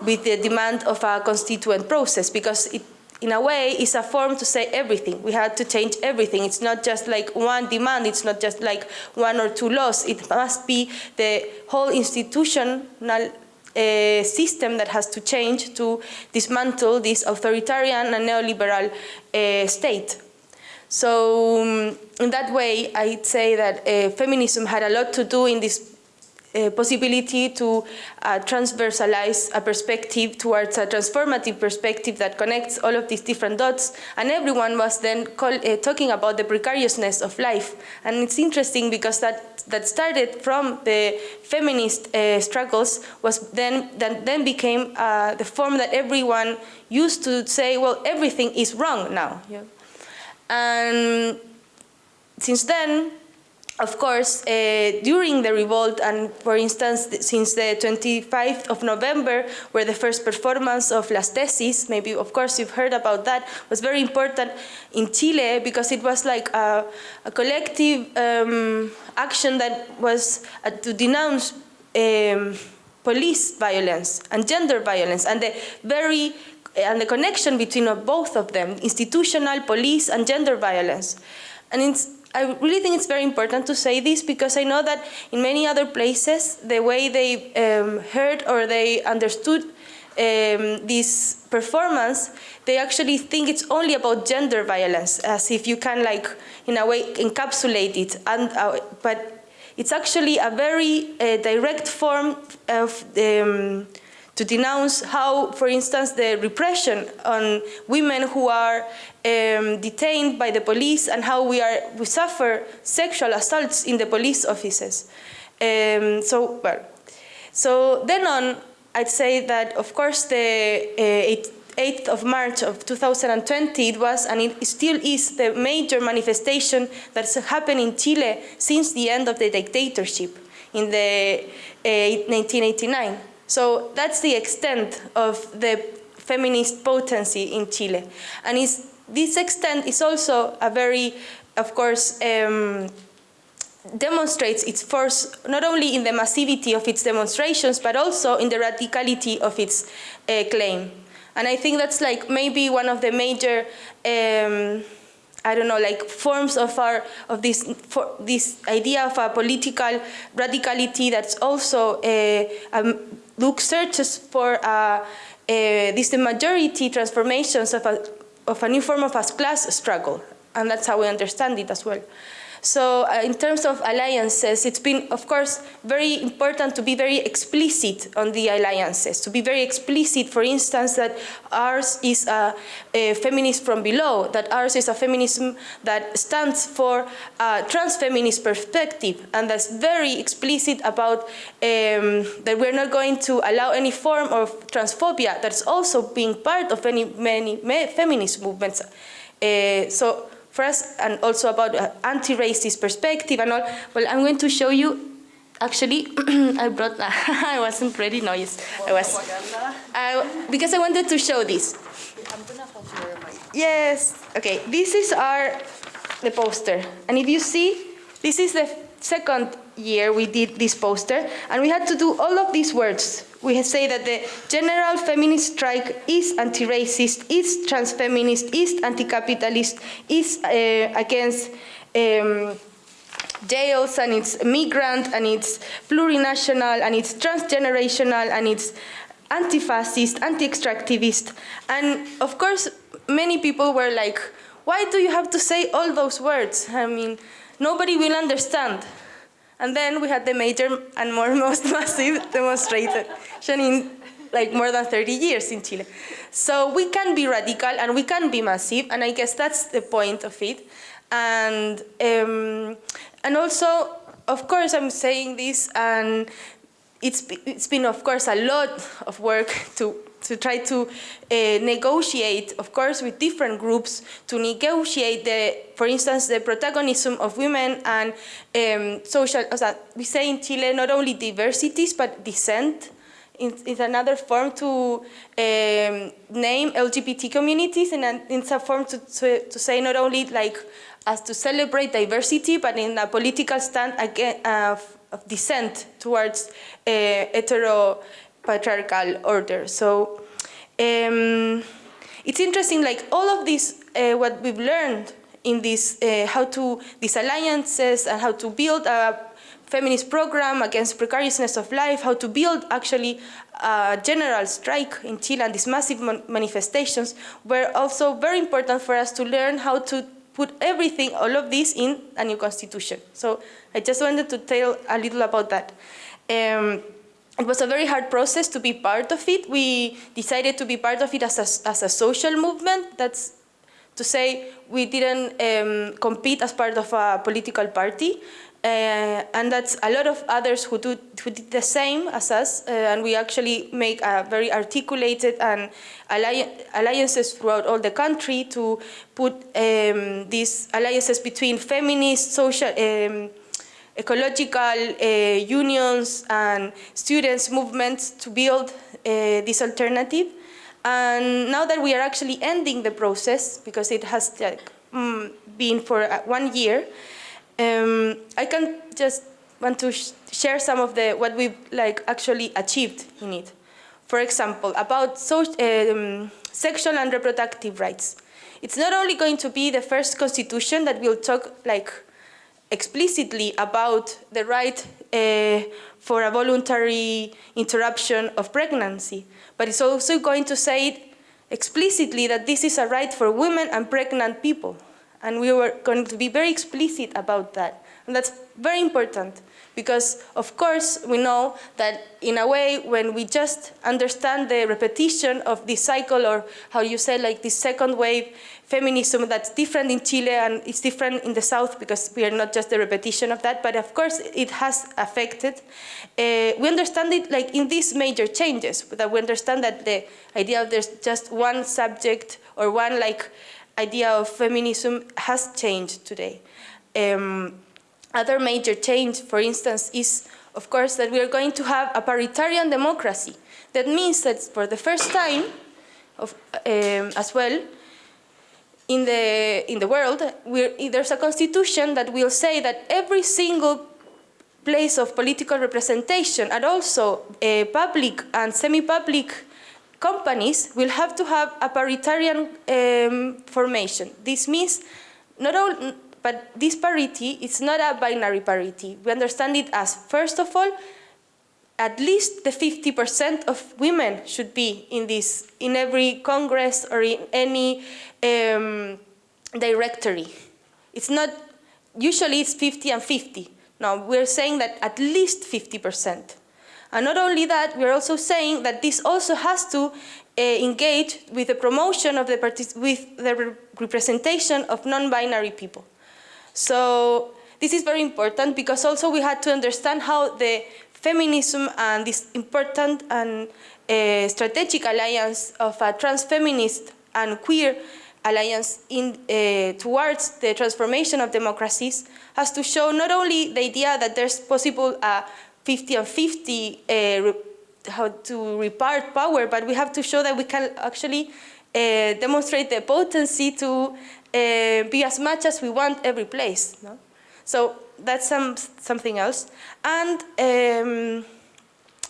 with the demand of a constituent process because it, in a way, it's a form to say everything. We had to change everything. It's not just like one demand. It's not just like one or two laws. It must be the whole institutional uh, system that has to change to dismantle this authoritarian and neoliberal uh, state. So um, in that way, I'd say that uh, feminism had a lot to do in this uh, possibility to uh, transversalize a perspective towards a transformative perspective that connects all of these different dots. And everyone was then call, uh, talking about the precariousness of life. And it's interesting because that, that started from the feminist uh, struggles was then, that then became uh, the form that everyone used to say, well, everything is wrong now. Yeah. And since then, of course, uh, during the revolt, and for instance, since the 25th of November, where the first performance of Las Tesis, maybe of course you've heard about that, was very important in Chile because it was like a, a collective um, action that was uh, to denounce um, police violence and gender violence and the very and the connection between both of them, institutional, police, and gender violence. And it's I really think it's very important to say this because I know that in many other places, the way they um, heard or they understood um, this performance, they actually think it's only about gender violence, as if you can, like, in a way, encapsulate it. And, uh, but it's actually a very uh, direct form of um, to denounce how, for instance, the repression on women who are um, detained by the police and how we, are, we suffer sexual assaults in the police offices. Um, so, well, so then on, I'd say that, of course, the uh, 8th of March of 2020, it was and it still is the major manifestation that's happened in Chile since the end of the dictatorship in the uh, 1989. So that's the extent of the feminist potency in Chile. And this extent is also a very, of course, um, demonstrates its force not only in the massivity of its demonstrations, but also in the radicality of its uh, claim. And I think that's like maybe one of the major um, I don't know, like forms of our of this for this idea of a political radicality that's also uh, um, look searches for uh, uh, this the majority transformations of a of a new form of a class struggle. and that's how we understand it as well. So uh, in terms of alliances, it's been, of course, very important to be very explicit on the alliances, to be very explicit, for instance, that ours is a, a feminist from below, that ours is a feminism that stands for a trans-feminist perspective, and that's very explicit about um, that we're not going to allow any form of transphobia that's also being part of any, many feminist movements. Uh, so us and also about uh, anti-racist perspective and all. Well, I'm going to show you, actually, [clears throat] I brought, [laughs] I wasn't ready, no, I was. Uh, because I wanted to show this. Yes, okay, this is our, the poster. And if you see, this is the second year we did this poster, and we had to do all of these words we say that the general feminist strike is anti-racist, is trans-feminist, is anti-capitalist, is uh, against um, jails and it's migrant and it's plurinational and it's transgenerational and it's anti-fascist, anti-extractivist. And of course, many people were like, why do you have to say all those words? I mean, nobody will understand. And then we had the major and more [laughs] most massive demonstration in like more than 30 years in Chile. So we can be radical and we can be massive, and I guess that's the point of it. And um, and also, of course, I'm saying this, and it's it's been, of course, a lot of work to to try to uh, negotiate, of course, with different groups to negotiate the, for instance, the protagonism of women and um, social, we say in Chile not only diversities, but dissent is another form to um, name LGBT communities and it's a form to, to, to, say not only like as to celebrate diversity, but in a political stand again, uh, of dissent towards uh, hetero patriarchal order. So um, it's interesting, like all of this, uh, what we've learned in this, uh, how to, these alliances and how to build a feminist program against precariousness of life, how to build actually a general strike in Chile and these massive manifestations were also very important for us to learn how to put everything, all of this in a new constitution. So I just wanted to tell a little about that. Um, it was a very hard process to be part of it. We decided to be part of it as a, as a social movement. That's to say we didn't um, compete as part of a political party. Uh, and that's a lot of others who, do, who did the same as us, uh, and we actually make a very articulated and alli alliances throughout all the country to put um, these alliances between feminist, social, um, ecological uh, unions and students movements to build uh, this alternative. And now that we are actually ending the process, because it has like, mm, been for uh, one year, um, I can just want to sh share some of the what we've like actually achieved in it. For example, about so, um, sexual and reproductive rights. It's not only going to be the first constitution that will talk like explicitly about the right uh, for a voluntary interruption of pregnancy, but it's also going to say explicitly that this is a right for women and pregnant people. And we were going to be very explicit about that. And that's very important because, of course, we know that in a way, when we just understand the repetition of this cycle or how you say, like this second wave feminism that's different in Chile and it's different in the South because we are not just the repetition of that, but of course it has affected. Uh, we understand it like in these major changes, that we understand that the idea of there's just one subject or one like idea of feminism has changed today. Um, other major change, for instance, is of course that we are going to have a paritarian democracy. That means that for the first time, of, um, as well, in the, in the world, there's a constitution that will say that every single place of political representation and also uh, public and semi-public companies will have to have a paritarian um, formation. This means not all, but this parity is not a binary parity. We understand it as, first of all, at least the 50% of women should be in this, in every congress or in any um, directory. It's not, usually it's 50 and 50. Now we're saying that at least 50%. And not only that, we're also saying that this also has to uh, engage with the promotion of the, with the re representation of non-binary people. So this is very important because also we had to understand how the feminism and this important and uh, strategic alliance of a trans-feminist and queer alliance in, uh, towards the transformation of democracies has to show not only the idea that there's possible a 50 and 50 uh, how to repart power, but we have to show that we can actually demonstrate the potency to uh, be as much as we want every place. No? So that's some, something else. And, um,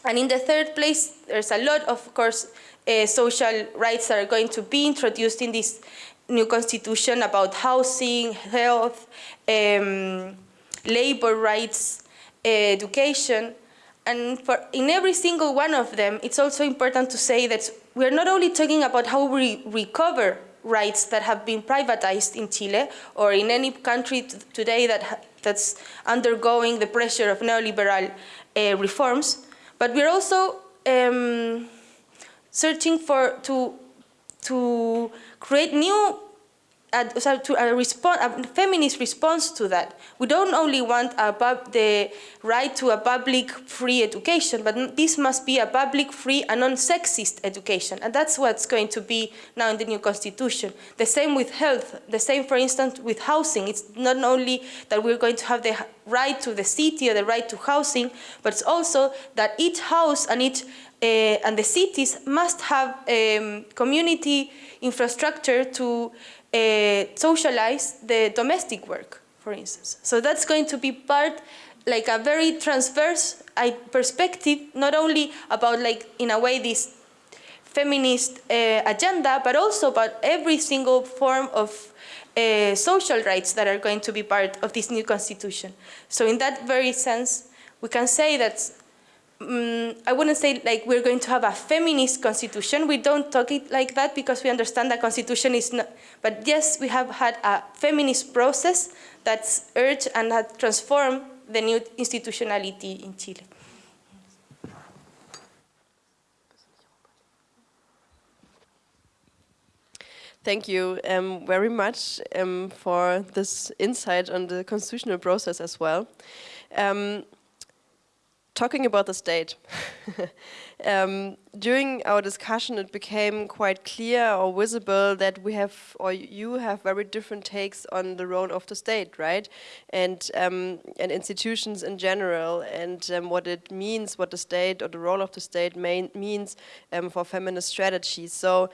and in the third place, there's a lot, of course, uh, social rights that are going to be introduced in this new constitution about housing, health, um, labor rights, education. And for, in every single one of them, it's also important to say that we're not only talking about how we recover rights that have been privatized in Chile or in any country today that that's undergoing the pressure of neoliberal uh, reforms, but we're also um, searching for to to create new a, a, response, a feminist response to that. We don't only want the right to a public free education, but this must be a public free and non-sexist education. And that's what's going to be now in the new constitution. The same with health, the same, for instance, with housing. It's not only that we're going to have the right to the city or the right to housing, but it's also that each house and each uh, and the cities must have um, community infrastructure to socialize the domestic work, for instance. So that's going to be part, like a very transverse perspective, not only about like, in a way, this feminist uh, agenda, but also about every single form of uh, social rights that are going to be part of this new constitution. So in that very sense, we can say that um, I wouldn't say like we're going to have a feminist constitution. We don't talk it like that because we understand that constitution is not, but yes, we have had a feminist process that's urged and had transformed the new institutionality in Chile. Thank you um, very much um, for this insight on the constitutional process as well. Um, talking about the state, [laughs] um, during our discussion it became quite clear or visible that we have, or you have very different takes on the role of the state, right? And, um, and institutions in general and um, what it means, what the state or the role of the state means um, for feminist strategies. So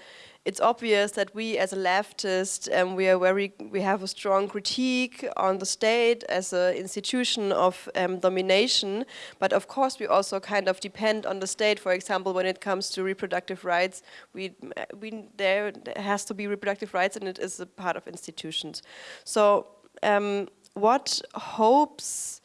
it's obvious that we as a leftist, um, we are very, we have a strong critique on the state as an institution of um, domination, but of course we also kind of depend on the state, for example, when it comes to reproductive rights, we, we, there has to be reproductive rights and it is a part of institutions. So um, what hopes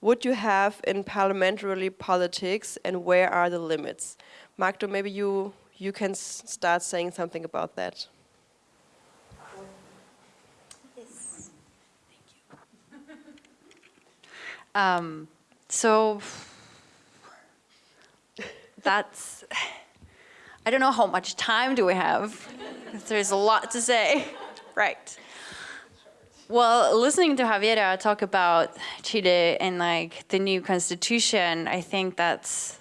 would you have in parliamentary politics and where are the limits? Magdo, maybe you you can start saying something about that. Yes. Thank you. [laughs] um, so that's, I don't know how much time do we have. [laughs] There's a lot to say. [laughs] right. Well, listening to Javiera talk about Chile and like the new constitution, I think that's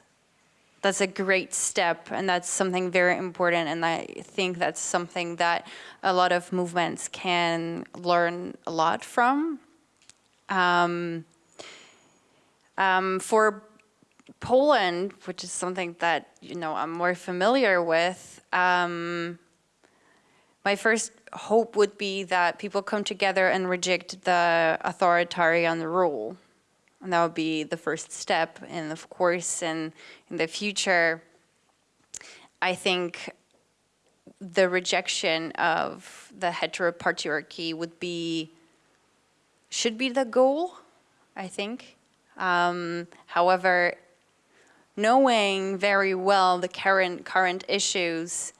that's a great step and that's something very important and I think that's something that a lot of movements can learn a lot from. Um, um, for Poland, which is something that you know I'm more familiar with, um, my first hope would be that people come together and reject the authoritarian rule and that would be the first step. And of course, in, in the future, I think the rejection of the heteropatriarchy would be, should be the goal, I think. Um, however, knowing very well the current, current issues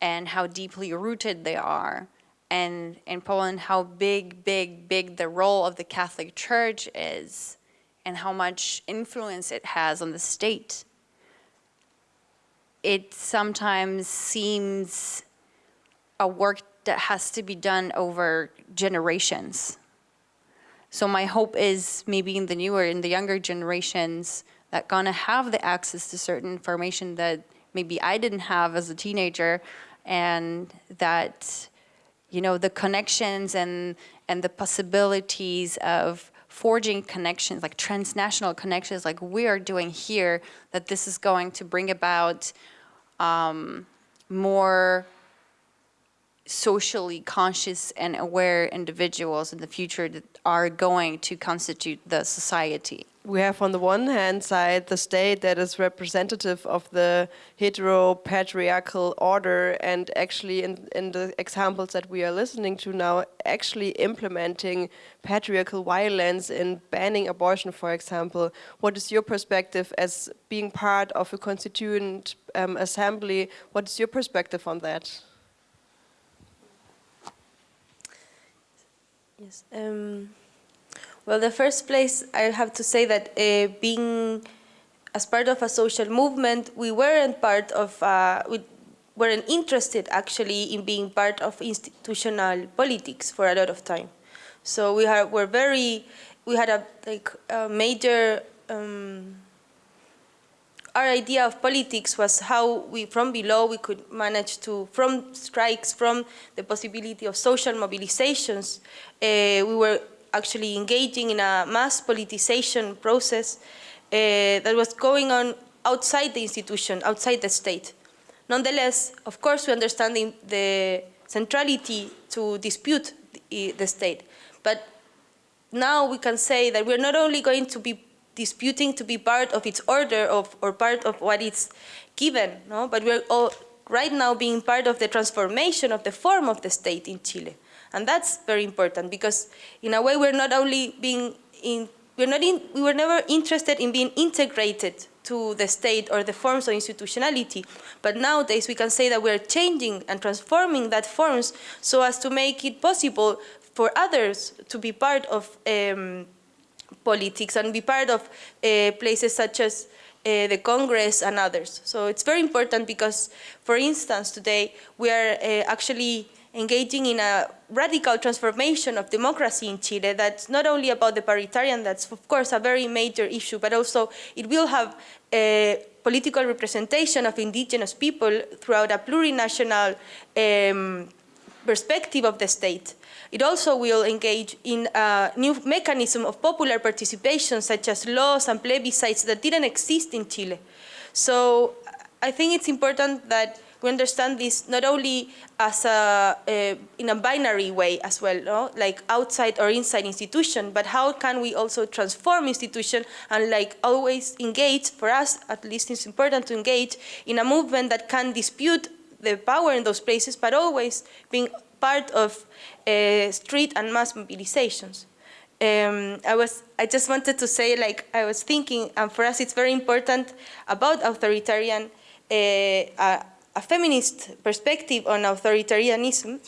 and how deeply rooted they are, and in Poland how big, big, big the role of the Catholic Church is and how much influence it has on the state, it sometimes seems a work that has to be done over generations. So my hope is maybe in the newer, in the younger generations that gonna have the access to certain information that maybe I didn't have as a teenager and that, you know, the connections and, and the possibilities of forging connections, like transnational connections like we are doing here, that this is going to bring about um, more socially conscious and aware individuals in the future that are going to constitute the society. We have on the one hand side the state that is representative of the hetero-patriarchal order and actually in, in the examples that we are listening to now actually implementing patriarchal violence in banning abortion for example. What is your perspective as being part of a constituent um, assembly? What is your perspective on that? Yes. Um, well, the first place I have to say that uh, being as part of a social movement, we weren't part of, uh, we weren't interested actually in being part of institutional politics for a lot of time. So we are, were very, we had a like a major um, our idea of politics was how we, from below, we could manage to, from strikes, from the possibility of social mobilizations, uh, we were actually engaging in a mass politicization process uh, that was going on outside the institution, outside the state. Nonetheless, of course, we understand the, the centrality to dispute the, the state, but now we can say that we're not only going to be disputing to be part of its order of, or part of what it's given, no? but we're all right now being part of the transformation of the form of the state in Chile. And that's very important because in a way we're not only being in, we're not in, we were never interested in being integrated to the state or the forms of institutionality. But nowadays we can say that we're changing and transforming that forms so as to make it possible for others to be part of um, politics and be part of uh, places such as uh, the Congress and others. So it's very important because, for instance, today we are uh, actually engaging in a radical transformation of democracy in Chile that's not only about the paritarian, that's of course a very major issue, but also it will have a political representation of indigenous people throughout a plurinational um, perspective of the state. It also will engage in a new mechanism of popular participation, such as laws and plebiscites that didn't exist in Chile. So I think it's important that we understand this not only as a, uh, in a binary way as well, no? like outside or inside institution, but how can we also transform institution and like always engage, for us at least it's important to engage in a movement that can dispute the power in those places, but always being part of uh, street and mass mobilizations. Um, I was, I just wanted to say, like, I was thinking, and for us it's very important about authoritarian, uh, a, a, feminist perspective on authoritarianism,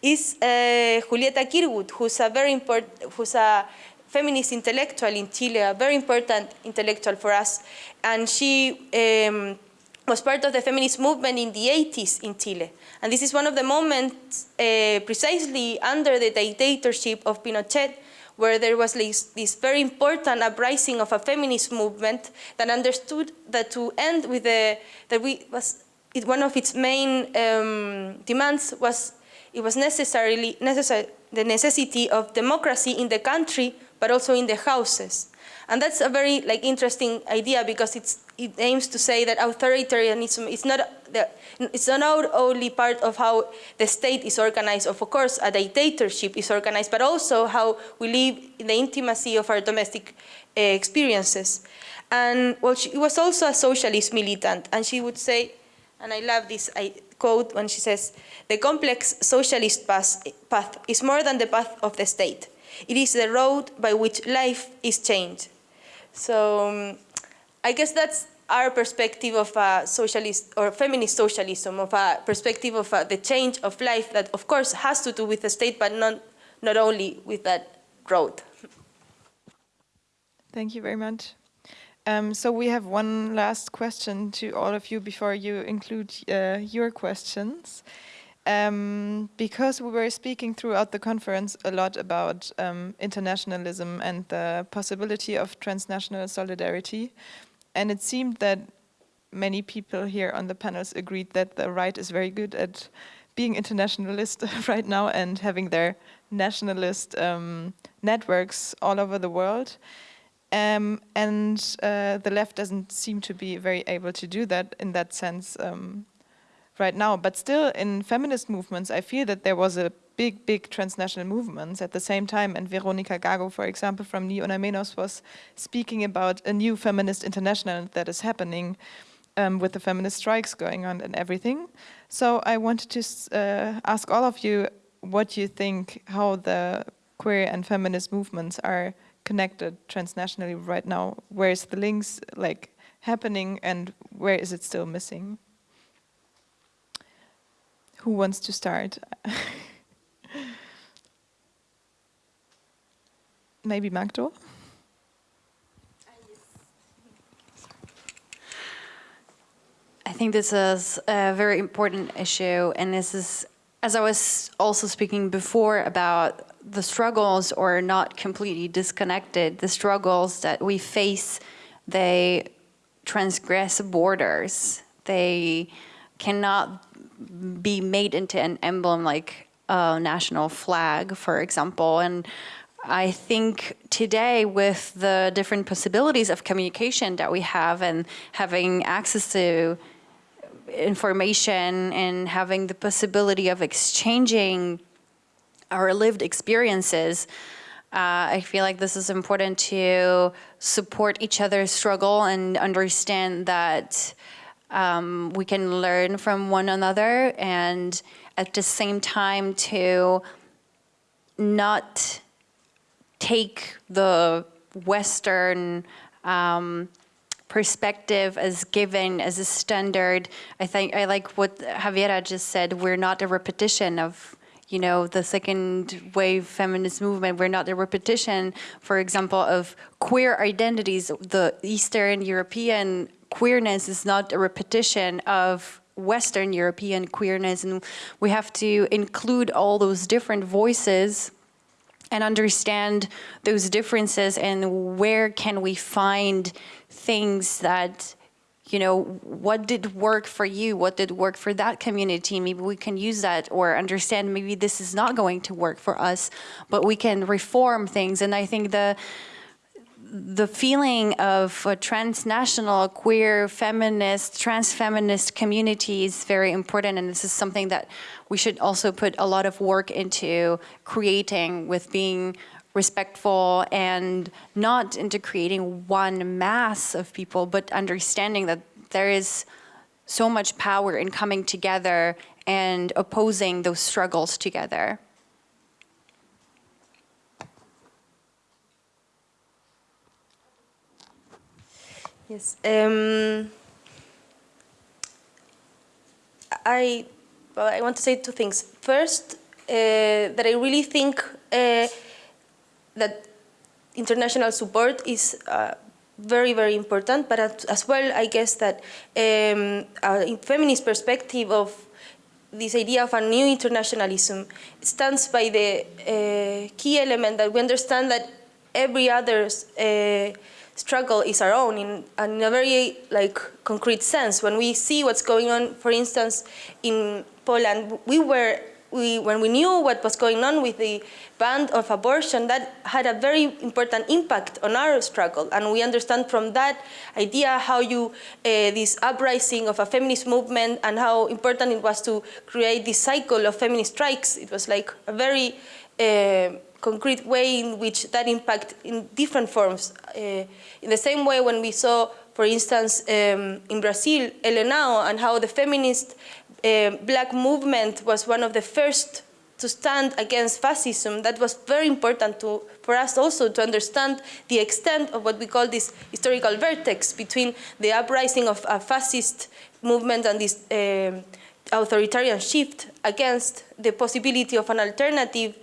is uh, Julieta Kirkwood, who's a very important, who's a feminist intellectual in Chile, a very important intellectual for us, and she um, was part of the feminist movement in the 80s in Chile. And this is one of the moments uh, precisely under the dictatorship of Pinochet where there was this, this, very important uprising of a feminist movement that understood that to end with the, that we was, it, one of its main um, demands was, it was necessarily, necessary, the necessity of democracy in the country, but also in the houses. And that's a very like interesting idea because it aims to say that authoritarianism is not, the, it's not only part of how the state is organized, of course a dictatorship is organized, but also how we live in the intimacy of our domestic uh, experiences. And well, she was also a socialist militant, and she would say, and I love this I quote when she says, the complex socialist path, path is more than the path of the state. It is the road by which life is changed. So um, I guess that's our perspective of a socialist or feminist socialism, of a perspective of uh, the change of life that, of course, has to do with the state, but not, not only with that road. Thank you very much. Um, so we have one last question to all of you before you include uh, your questions. Um, because we were speaking throughout the conference a lot about um, internationalism and the possibility of transnational solidarity, and it seemed that many people here on the panels agreed that the right is very good at being internationalist [laughs] right now and having their nationalist um, networks all over the world. Um, and uh, the left doesn't seem to be very able to do that in that sense um, right now. But still, in feminist movements, I feel that there was a big, big transnational movements at the same time. And Veronica Gago, for example, from Ni Una Menos was speaking about a new feminist international that is happening um, with the feminist strikes going on and everything. So I wanted to uh, ask all of you what you think, how the queer and feminist movements are connected transnationally right now. Where is the links like happening and where is it still missing? Who wants to start? [laughs] Maybe Magdo? Uh, I think this is a very important issue, and this is, as I was also speaking before about the struggles or not completely disconnected, the struggles that we face, they transgress borders. They cannot be made into an emblem like a national flag, for example. And I think today with the different possibilities of communication that we have and having access to information and having the possibility of exchanging our lived experiences, uh, I feel like this is important to support each other's struggle and understand that um, we can learn from one another and at the same time to not take the Western um, perspective as given as a standard. I think I like what Javiera just said. We're not a repetition of you know, the second wave feminist movement. We're not a repetition, for example, of queer identities. The Eastern European queerness is not a repetition of Western European queerness. And we have to include all those different voices and understand those differences and where can we find things that you know, what did work for you? What did work for that community? Maybe we can use that or understand maybe this is not going to work for us, but we can reform things. And I think the the feeling of a transnational, queer, feminist, trans-feminist community is very important and this is something that we should also put a lot of work into creating with being respectful and not into creating one mass of people, but understanding that there is so much power in coming together and opposing those struggles together. Yes. Um, I well, I want to say two things. First, uh, that I really think uh, that international support is uh, very, very important, but as well, I guess that um, a feminist perspective of this idea of a new internationalism stands by the uh, key element that we understand that every other uh, struggle is our own in, in, a very like concrete sense. When we see what's going on, for instance, in Poland, we were we, when we knew what was going on with the ban of abortion, that had a very important impact on our struggle. And we understand from that idea how you, uh, this uprising of a feminist movement and how important it was to create this cycle of feminist strikes. It was like a very uh, concrete way in which that impact in different forms. Uh, in the same way when we saw, for instance, um, in Brazil, Ele Não, and how the feminist uh, black movement was one of the first to stand against fascism, that was very important to, for us also to understand the extent of what we call this historical vertex between the uprising of a fascist movement and this uh, authoritarian shift against the possibility of an alternative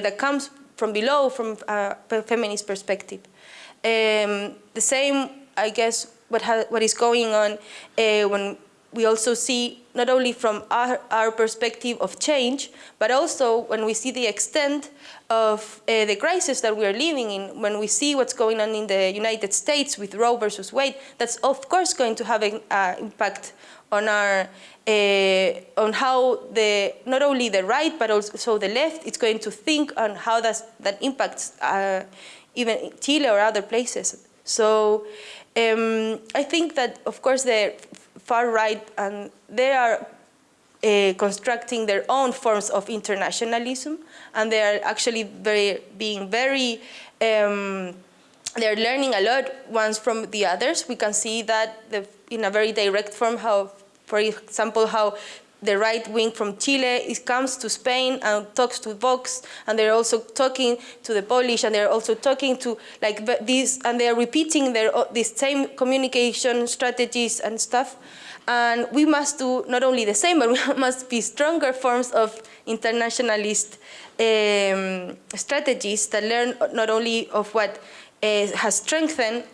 that comes from below, from a feminist perspective. Um, the same, I guess, what, what is going on uh, when we also see not only from our, our, perspective of change, but also when we see the extent of uh, the crisis that we are living in, when we see what's going on in the United States with Roe versus Wade, that's of course going to have an uh, impact on our uh, on how the not only the right but also the left is going to think on how does that impacts uh, even Chile or other places. So um, I think that of course the far right and they are uh, constructing their own forms of internationalism and they are actually very being very um, they're learning a lot ones from the others. We can see that the, in a very direct form how for example, how the right wing from Chile comes to Spain and talks to Vox, and they're also talking to the Polish, and they're also talking to like this, and they're repeating their these same communication strategies and stuff. And we must do not only the same, but [laughs] we must be stronger forms of internationalist um, strategies that learn not only of what has strengthened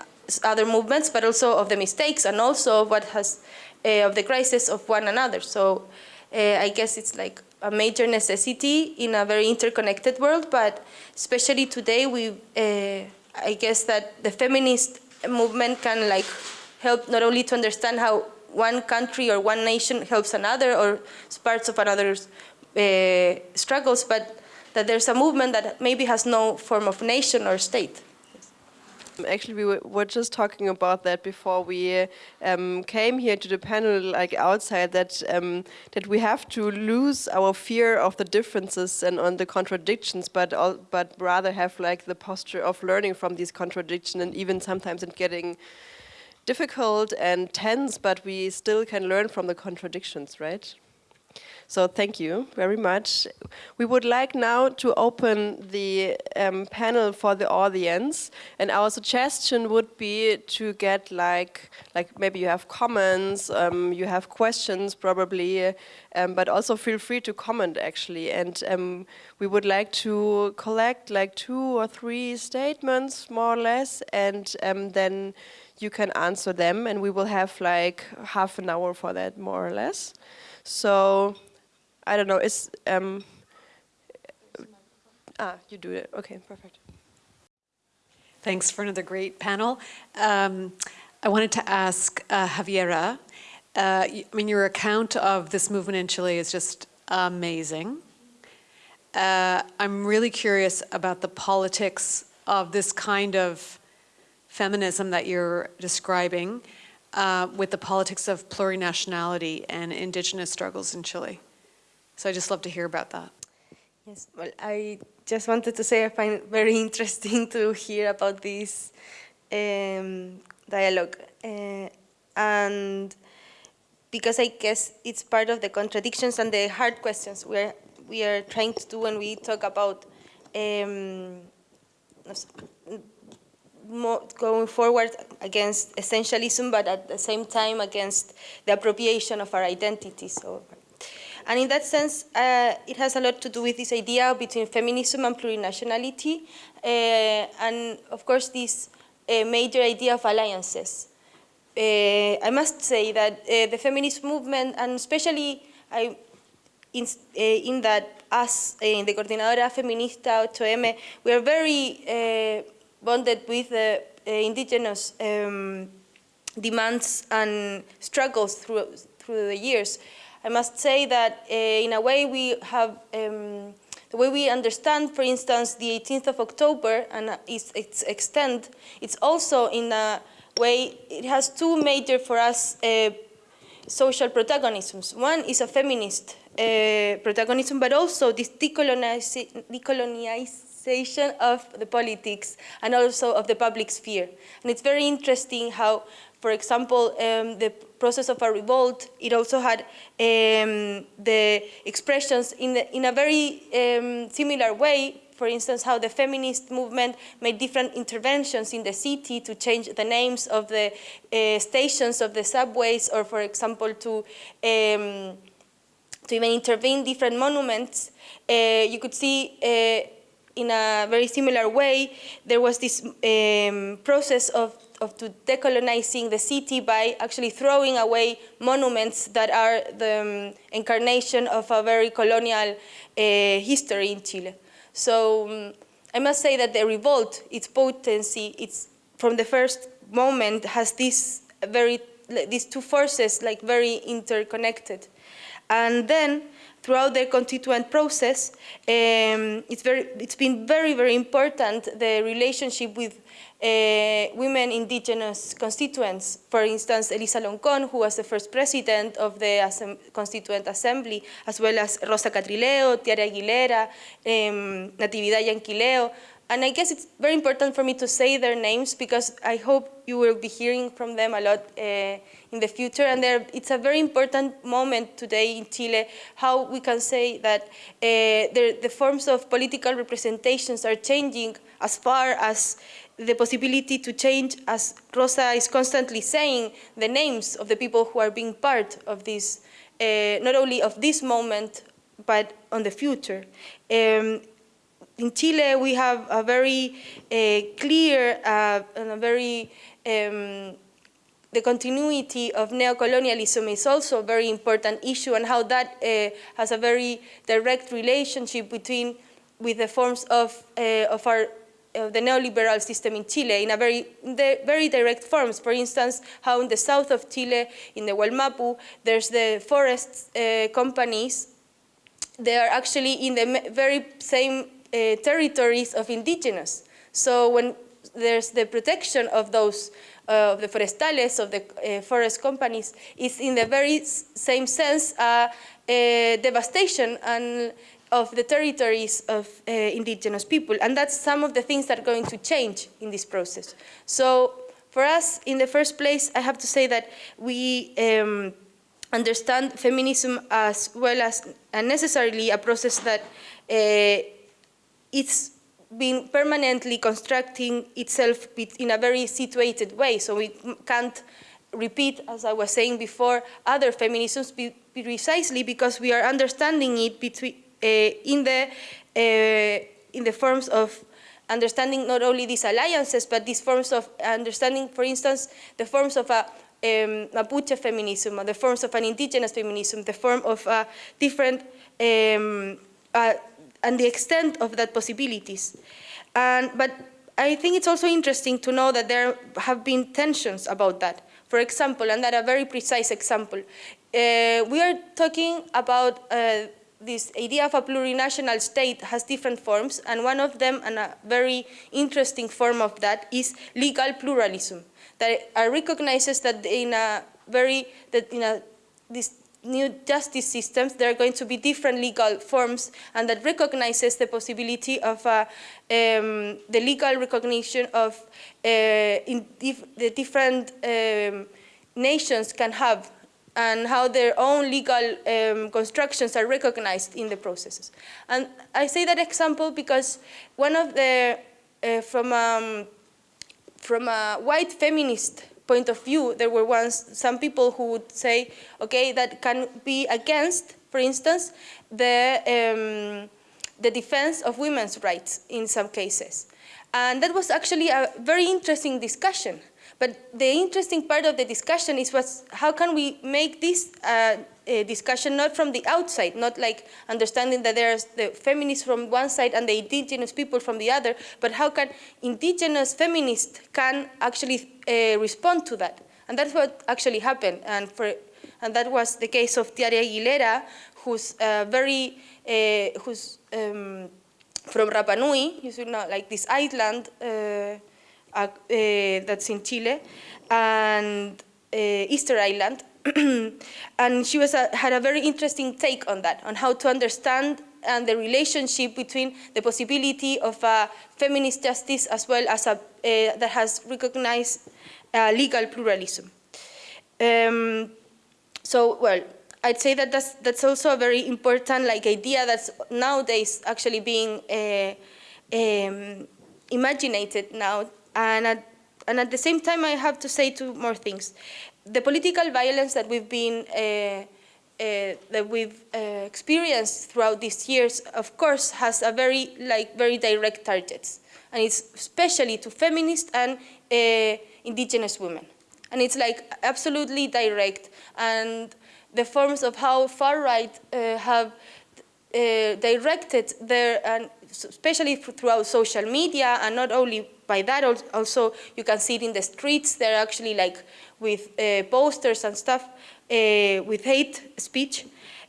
other movements, but also of the mistakes and also of what has uh, of the crisis of one another. So uh, I guess it's like a major necessity in a very interconnected world, but especially today, we, I guess that the feminist movement can like help not only to understand how one country or one nation helps another or parts of another's uh, struggles, but that there's a movement that maybe has no form of nation or state. Actually, we were just talking about that before we um, came here to the panel, like outside, that um, that we have to lose our fear of the differences and on the contradictions, but all, but rather have like the posture of learning from these contradictions, and even sometimes it getting difficult and tense, but we still can learn from the contradictions, right? So thank you very much. We would like now to open the um, panel for the audience. And our suggestion would be to get like, like maybe you have comments, um, you have questions probably, um, but also feel free to comment actually. And um, we would like to collect like two or three statements more or less and um, then you can answer them and we will have like half an hour for that more or less. So I don't know, is, um, ah, you do it, okay, perfect. Thanks for another great panel. Um, I wanted to ask uh, Javiera, uh, I mean, your account of this movement in Chile is just amazing. Uh, I'm really curious about the politics of this kind of feminism that you're describing uh, with the politics of plurinationality and indigenous struggles in Chile. So I just love to hear about that. Yes, well, I just wanted to say I find it very [laughs] interesting to hear about this um, dialogue. Uh, and because I guess it's part of the contradictions and the hard questions we're, we are trying to do when we talk about um, going forward against essentialism, but at the same time against the appropriation of our identity. So and in that sense, uh, it has a lot to do with this idea between feminism and plurinationality, uh, and of course this uh, major idea of alliances. Uh, I must say that uh, the feminist movement, and especially I, in, uh, in that us in the Coordinadora Feminista 8M, we are very bonded with the indigenous um, demands and struggles through, through the years. I must say that uh, in a way we have, um, the way we understand, for instance, the 18th of October and its, its extent, it's also in a way, it has two major for us uh, social protagonisms. One is a feminist uh, protagonism, but also this decolonization of the politics and also of the public sphere. And it's very interesting how for example, um, the process of a revolt, it also had um, the expressions in, the, in a very um, similar way for instance, how the feminist movement made different interventions in the city to change the names of the uh, stations of the subways, or for example, to um, to even intervene different monuments. Uh, you could see uh, in a very similar way, there was this um, process of, of to decolonizing the city by actually throwing away monuments that are the um, incarnation of a very colonial uh, history in Chile. So um, I must say that the revolt, its potency, it's from the first moment has this very, these two forces like very interconnected. And then throughout the constituent process, um, it's, very, it's been very, very important, the relationship with women indigenous constituents. For instance, Elisa Loncon, who was the first president of the Constituent Assembly, as well as Rosa Catrileo, Tiare Aguilera, um, Natividad Llanquileo, and I guess it's very important for me to say their names because I hope you will be hearing from them a lot uh, in the future. And it's a very important moment today in Chile, how we can say that uh, the, the forms of political representations are changing as far as the possibility to change, as Rosa is constantly saying, the names of the people who are being part of this, uh, not only of this moment, but on the future. Um, in Chile, we have a very uh, clear uh, and a very um, the continuity of neocolonialism is also a very important issue and how that uh, has a very direct relationship between with the forms of, of our of the neoliberal system in Chile in a very, the very direct forms. For instance, how in the south of Chile, in the Wallmapu, there's the forest uh, companies. They are actually in the very same uh, territories of indigenous. So when there's the protection of those, uh, of the forestales, of the uh, forest companies, is in the very same sense uh, devastation and of the territories of uh, indigenous people. And that's some of the things that are going to change in this process. So for us, in the first place, I have to say that we um, understand feminism as well as necessarily a process that uh, it's been permanently constructing itself in a very situated way. So we can't repeat, as I was saying before, other feminisms precisely because we are understanding it between, in, the, uh, in the forms of understanding not only these alliances, but these forms of understanding, for instance, the forms of a um, Mapuche feminism, the forms of an indigenous feminism, the form of different um, uh, and the extent of that possibilities. And, but I think it's also interesting to know that there have been tensions about that. For example, and that a very precise example, uh, we are talking about uh, this idea of a plurinational state has different forms, and one of them, and a very interesting form of that, is legal pluralism. That recognizes that in a very, that in a this new justice systems, there are going to be different legal forms and that recognizes the possibility of uh, um, the legal recognition of uh, dif the different um, nations can have and how their own legal um, constructions are recognized in the processes. And I say that example because one of the, uh, from, um, from a white feminist point of view, there were once some people who would say, okay, that can be against, for instance, the, um, the defense of women's rights in some cases. And that was actually a very interesting discussion. But the interesting part of the discussion is was how can we make this uh, discussion not from the outside, not like understanding that there's the feminists from one side and the indigenous people from the other, but how can indigenous feminists can actually uh, respond to that. And that's what actually happened. And, for, and that was the case of Tiare Aguilera, who's uh, very, uh, who's um, from Rapa Nui, you should know, like this island uh, that's in Chile, and uh, Easter Island. [clears throat] and she was a, had a very interesting take on that, on how to understand and the relationship between the possibility of a feminist justice as well as a, uh, that has recognized legal pluralism. Um, so, well, I'd say that that's, that's also a very important like idea that's nowadays actually being uh, um, imaginated now. And at, and at the same time, I have to say two more things. The political violence that we've been uh, uh, that we've uh, experienced throughout these years, of course, has a very like very direct targets, and it's especially to feminist and uh, indigenous women, and it's like absolutely direct. And the forms of how far right uh, have uh, directed their, especially throughout social media, and not only by that, also you can see it in the streets. They're actually like with uh, posters and stuff uh, with hate speech,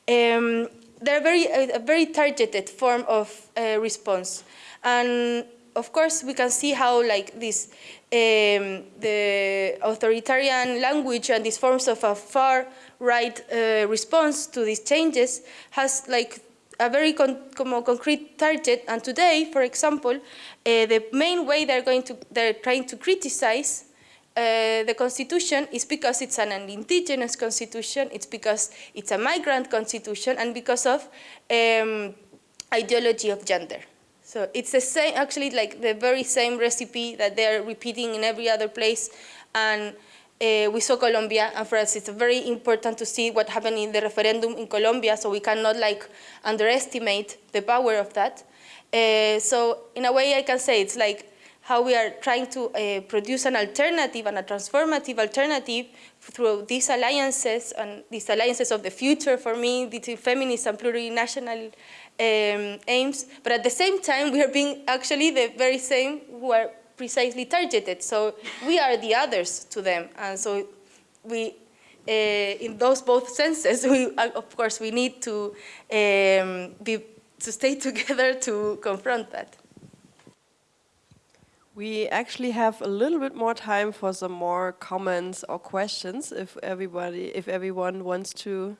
um, they're very, a, a, very targeted form of uh, response. And of course, we can see how like this, um, the authoritarian language and these forms of a far right uh, response to these changes has like a very con concrete target. And today, for example, uh, the main way they're going to, they're trying to criticize uh, the constitution is because it's an, indigenous constitution, it's because it's a migrant constitution, and because of um, ideology of gender. So it's the same, actually like the very same recipe that they're repeating in every other place. And uh, we saw Colombia, and for us it's very important to see what happened in the referendum in Colombia, so we cannot like underestimate the power of that. Uh, so in a way I can say it's like how we are trying to uh, produce an alternative and a transformative alternative through these alliances and these alliances of the future for me, between feminist and plurinational um, aims. But at the same time, we are being actually the very same who are precisely targeted. So we are the others to them. And so we, uh, in those both senses, we, of course, we need to, um, be, to stay [laughs] together to confront that. We actually have a little bit more time for some more comments or questions if everybody, if everyone wants to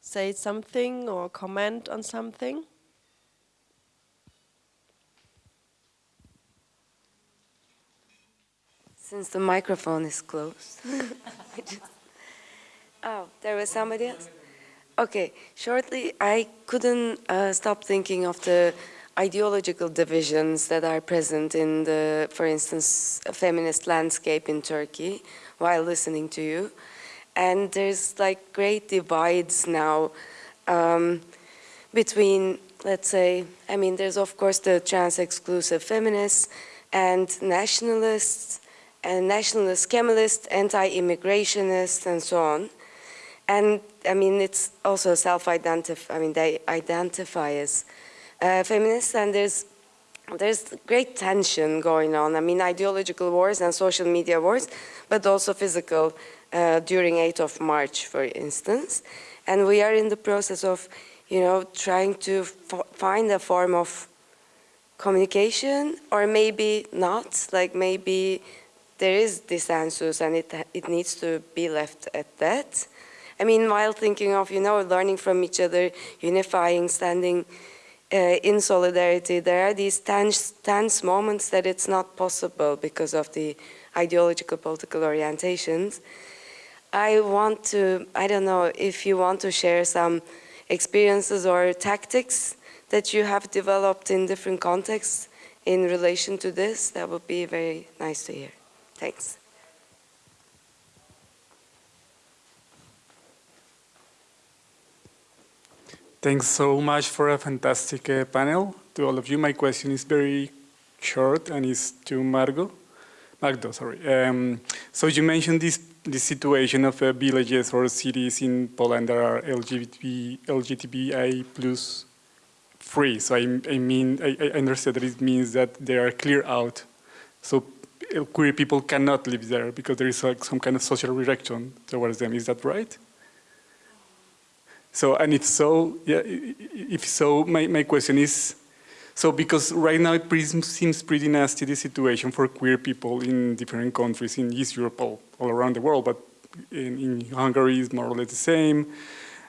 say something or comment on something. Since the microphone is closed. [laughs] oh, there was somebody else? Okay, shortly, I couldn't uh, stop thinking of the ideological divisions that are present in the, for instance, feminist landscape in Turkey while listening to you. And there's like great divides now um, between, let's say, I mean, there's of course the trans-exclusive feminists and nationalists and nationalist Kemalists, anti-immigrationists and so on. And I mean, it's also self-identify, I mean, they identify as uh, feminists and there's there's great tension going on. I mean, ideological wars and social media wars, but also physical uh, during 8th of March, for instance. And we are in the process of, you know, trying to find a form of communication, or maybe not, like maybe there is dissensus and it, it needs to be left at that. I mean, while thinking of, you know, learning from each other, unifying, standing uh, in solidarity, there are these tense, tense moments that it's not possible because of the ideological political orientations. I want to, I don't know if you want to share some experiences or tactics that you have developed in different contexts in relation to this, that would be very nice to hear. Thanks. Thanks so much for a fantastic uh, panel. To all of you, my question is very short and is to Margot. Magdo, sorry. Um, so you mentioned this this situation of uh, villages or cities in Poland that are LGBT, LGBTI plus free. So I, I mean, I, I understand that it means that they are clear out. So Uh, queer people cannot live there because there is like some kind of social rejection towards them. Is that right? So, and if so, yeah, if so, my, my question is, so because right now it seems pretty nasty, the situation for queer people in different countries in East Europe, all, all around the world, but in, in Hungary is more or less the same.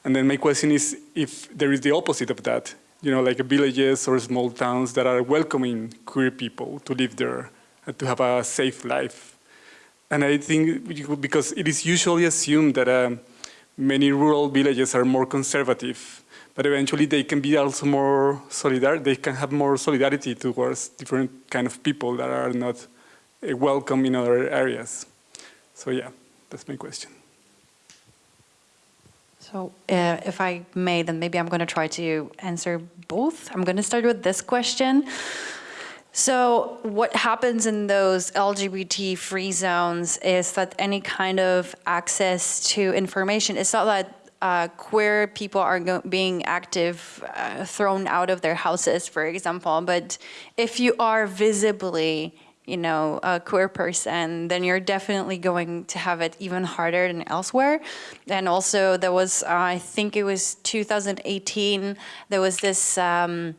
And then my question is if there is the opposite of that, you know, like villages or small towns that are welcoming queer people to live there to have a safe life. And I think because it is usually assumed that um, many rural villages are more conservative, but eventually they can be also more solidar, they can have more solidarity towards different kind of people that are not uh, welcome in other areas. So yeah, that's my question. So uh, if I may, then maybe I'm going to try to answer both. I'm going to start with this question. So what happens in those LGBT-free zones is that any kind of access to information, it's not that uh, queer people are being active, uh, thrown out of their houses, for example, but if you are visibly you know, a queer person, then you're definitely going to have it even harder than elsewhere. And also there was, uh, I think it was 2018, there was this um,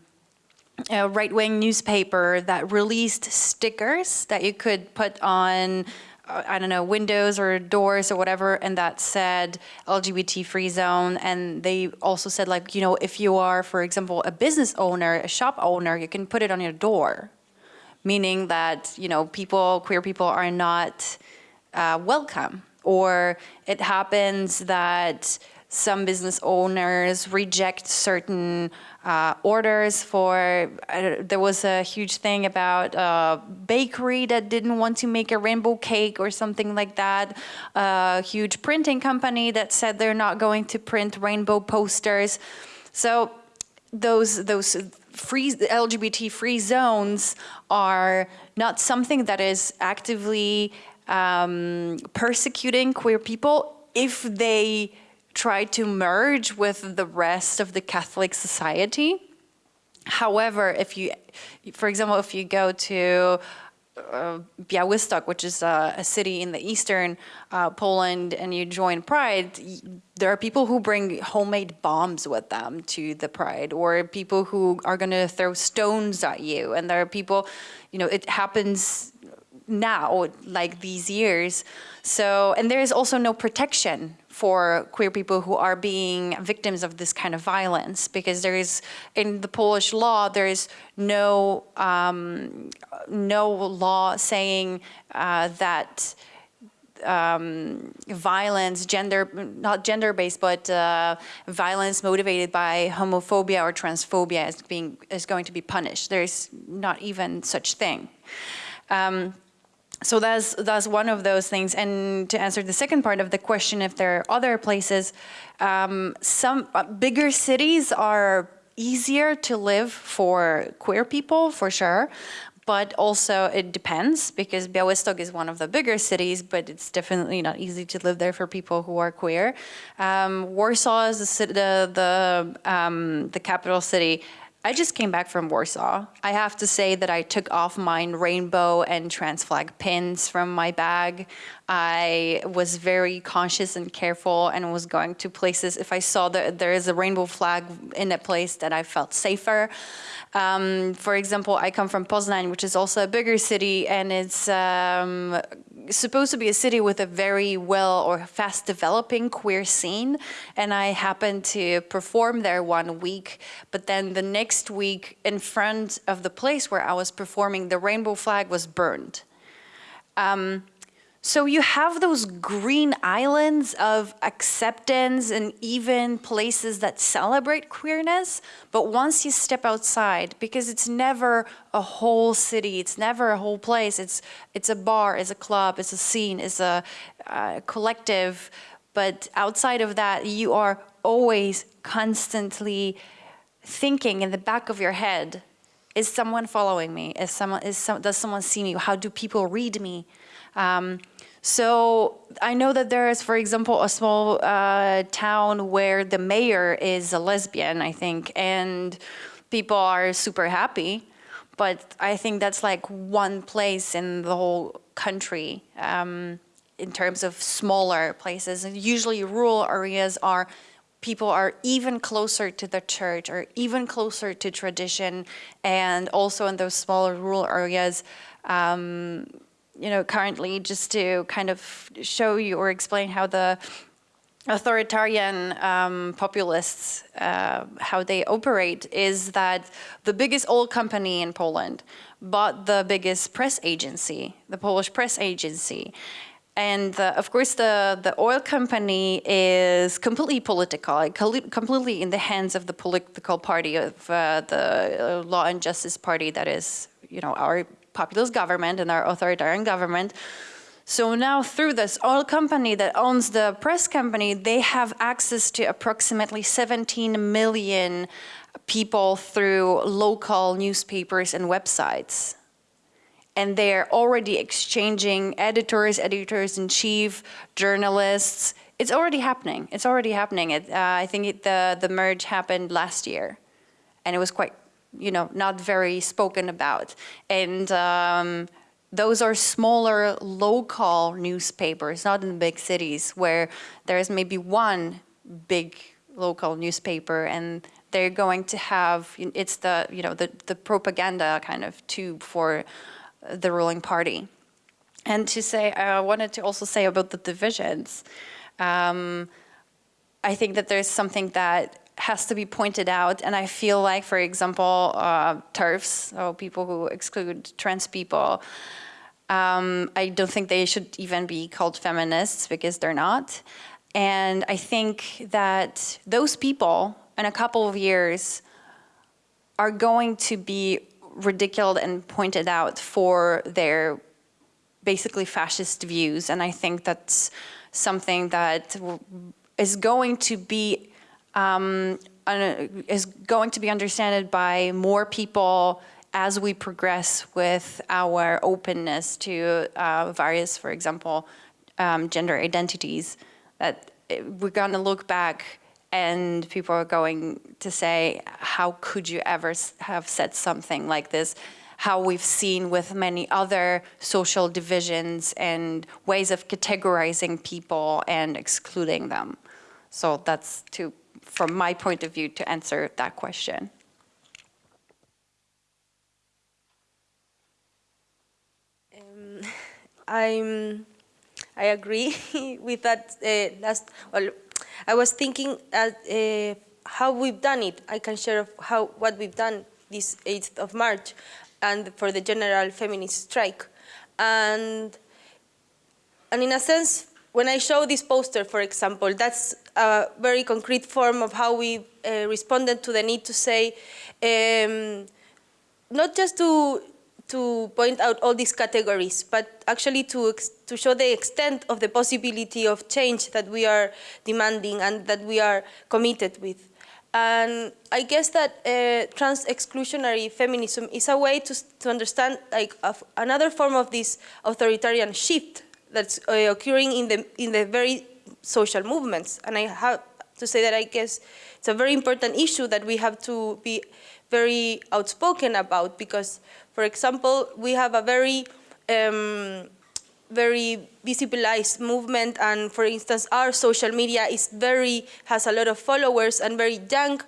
right-wing newspaper that released stickers that you could put on uh, I don't know, windows or doors or whatever, and that said LGBT free zone. And they also said like, you know, if you are, for example, a business owner, a shop owner, you can put it on your door meaning that you know people, queer people, are not uh, welcome, or it happens that some business owners reject certain uh, orders for, uh, there was a huge thing about a bakery that didn't want to make a rainbow cake or something like that, a huge printing company that said they're not going to print rainbow posters. So those, those free LGBT free zones are not something that is actively um, persecuting queer people if they try to merge with the rest of the Catholic society. However, if you, for example, if you go to uh, Białystok, which is a, a, city in the eastern uh, Poland, and you join Pride, there are people who bring homemade bombs with them to the Pride, or people who are going to throw stones at you. And there are people, you know, it happens now, like these years. So, and there is also no protection for queer people who are being victims of this kind of violence because there is in the Polish law there is no um, no law saying uh, that um, violence, gender, not gender-based, but uh, violence motivated by homophobia or transphobia is being is going to be punished. There is not even such thing. Um, so that's that's one of those things. And to answer the second part of the question, if there are other places, um, some uh, bigger cities are easier to live for queer people, for sure. But also it depends because Białystok is one of the bigger cities, but it's definitely not easy to live there for people who are queer. Um, Warsaw is the, the, the, um, the capital city I just came back from Warsaw. I have to say that I took off my rainbow and trans flag pins from my bag. I was very conscious and careful and was going to places. If I saw that there is a rainbow flag in a place that I felt safer. Um, for example, I come from Poznań, which is also a bigger city, and it's um, supposed to be a city with a very well or fast developing queer scene. And I happened to perform there one week, but then the next week in front of the place where I was performing, the rainbow flag was burned. Um, so you have those green islands of acceptance and even places that celebrate queerness, but once you step outside, because it's never a whole city, it's never a whole place, it's, it's a bar, it's a club, it's a scene, it's a, a collective, but outside of that, you are always constantly thinking in the back of your head, is someone following me? Is someone, is some, does someone see me? How do people read me? Um, so I know that there is, for example, a small uh, town where the mayor is a lesbian, I think, and people are super happy. But I think that's like one place in the whole country um, in terms of smaller places. And usually rural areas are people are even closer to the church or even closer to tradition. And also in those smaller rural areas, um, you know, currently just to kind of show you or explain how the authoritarian um, populists, uh, how they operate is that the biggest oil company in Poland bought the biggest press agency, the Polish press agency. And uh, of course, the, the oil company is completely political, completely in the hands of the political party of uh, the uh, Law and Justice Party that is, you know, our populist government and our authoritarian government. So now through this oil company that owns the press company, they have access to approximately 17 million people through local newspapers and websites. And they're already exchanging editors, editors-in-chief, journalists. It's already happening. It's already happening. It, uh, I think it, the, the merge happened last year. And it was quite, you know, not very spoken about. And um, those are smaller local newspapers, not in big cities where there's maybe one big local newspaper and they're going to have, it's the, you know, the, the propaganda kind of tube for the ruling party. And to say, I wanted to also say about the divisions. Um, I think that there's something that has to be pointed out. And I feel like, for example, uh, TERFs, so people who exclude trans people, um, I don't think they should even be called feminists because they're not. And I think that those people in a couple of years are going to be ridiculed and pointed out for their basically fascist views. And I think that's something that is going to be um, is going to be understood by more people as we progress with our openness to uh, various, for example, um, gender identities, that we're going to look back and people are going to say, how could you ever have said something like this? How we've seen with many other social divisions and ways of categorizing people and excluding them. So that's to, from my point of view, to answer that question. Um, [laughs] I'm, I agree [laughs] with that uh, last, well, I was thinking at, uh, how we've done it. I can share how what we've done this 8th of March and for the general feminist strike. And, and in a sense, when I show this poster, for example, that's a very concrete form of how we uh, responded to the need to say, um, not just to to point out all these categories, but actually to, to show the extent of the possibility of change that we are demanding and that we are committed with. And I guess that uh, trans-exclusionary feminism is a way to, to understand like another form of this authoritarian shift that's uh, occurring in the, in the very social movements. And I have to say that I guess it's a very important issue that we have to be very outspoken about because for example, we have a very um, very visibilized movement and for instance our social media is very has a lot of followers and very young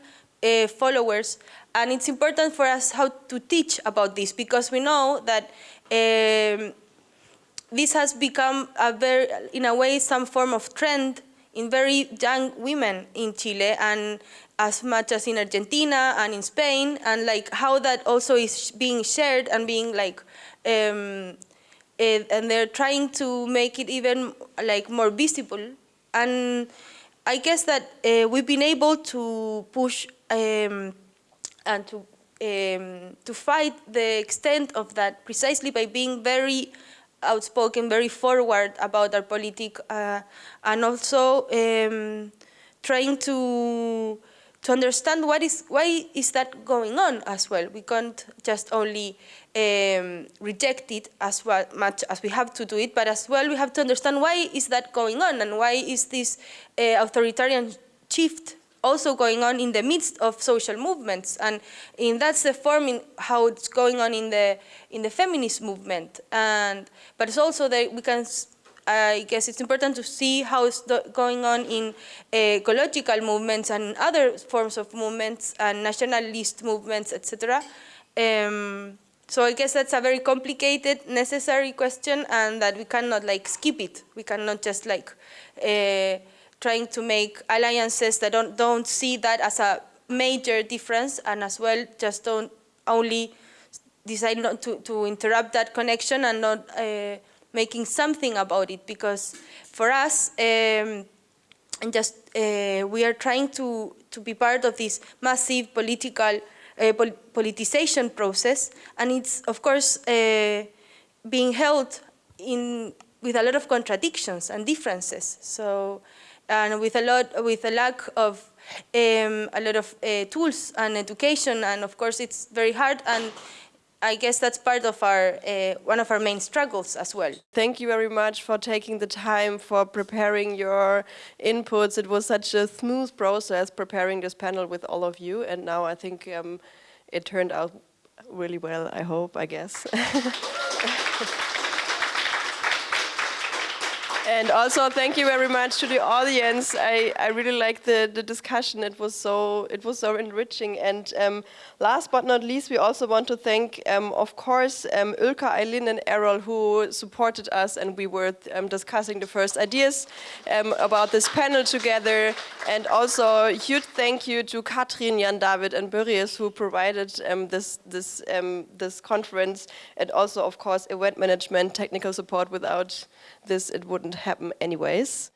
uh, followers and it's important for us how to teach about this because we know that um, this has become a very in a way some form of trend in very young women in Chile and as much as in Argentina and in Spain, and like how that also is being shared and being like, um, it, and they're trying to make it even like more visible. And I guess that uh, we've been able to push um, and to um, to fight the extent of that precisely by being very outspoken, very forward about our politics, uh, and also um, trying to to understand what is why is that going on as well. We can't just only um, reject it as well, much as we have to do it, but as well we have to understand why is that going on and why is this uh, authoritarian shift also going on in the midst of social movements and in that's the form in how it's going on in the in the feminist movement and but it's also that we can I guess it's important to see how it's going on in uh, ecological movements and other forms of movements and nationalist movements, etc. Um, so I guess that's a very complicated, necessary question and that we cannot like skip it. We cannot just like uh, trying to make alliances that don't, don't see that as a major difference and as well just don't only decide not to, to interrupt that connection and not uh, making something about it. Because for us um, and just uh, we are trying to, to be part of this massive political uh, pol politicization process. And it's of course uh, being held in with a lot of contradictions and differences. So and with a lot with a lack of um, a lot of uh, tools and education and of course it's very hard and I guess that's part of our uh, one of our main struggles as well. Thank you very much for taking the time for preparing your inputs. It was such a smooth process preparing this panel with all of you, and now I think um, it turned out really well. I hope, I guess. [laughs] And also, thank you very much to the audience. I, I really liked the, the discussion. It was so it was so enriching. And um, last but not least, we also want to thank, um, of course, um, Ulka, Eileen, and Errol who supported us, and we were um, discussing the first ideas um, about this panel together. And also, a huge thank you to Katrin, Jan David, and Börries who provided um, this this this conference, and also, of course, event management, technical support. Without this, it wouldn't happen anyways.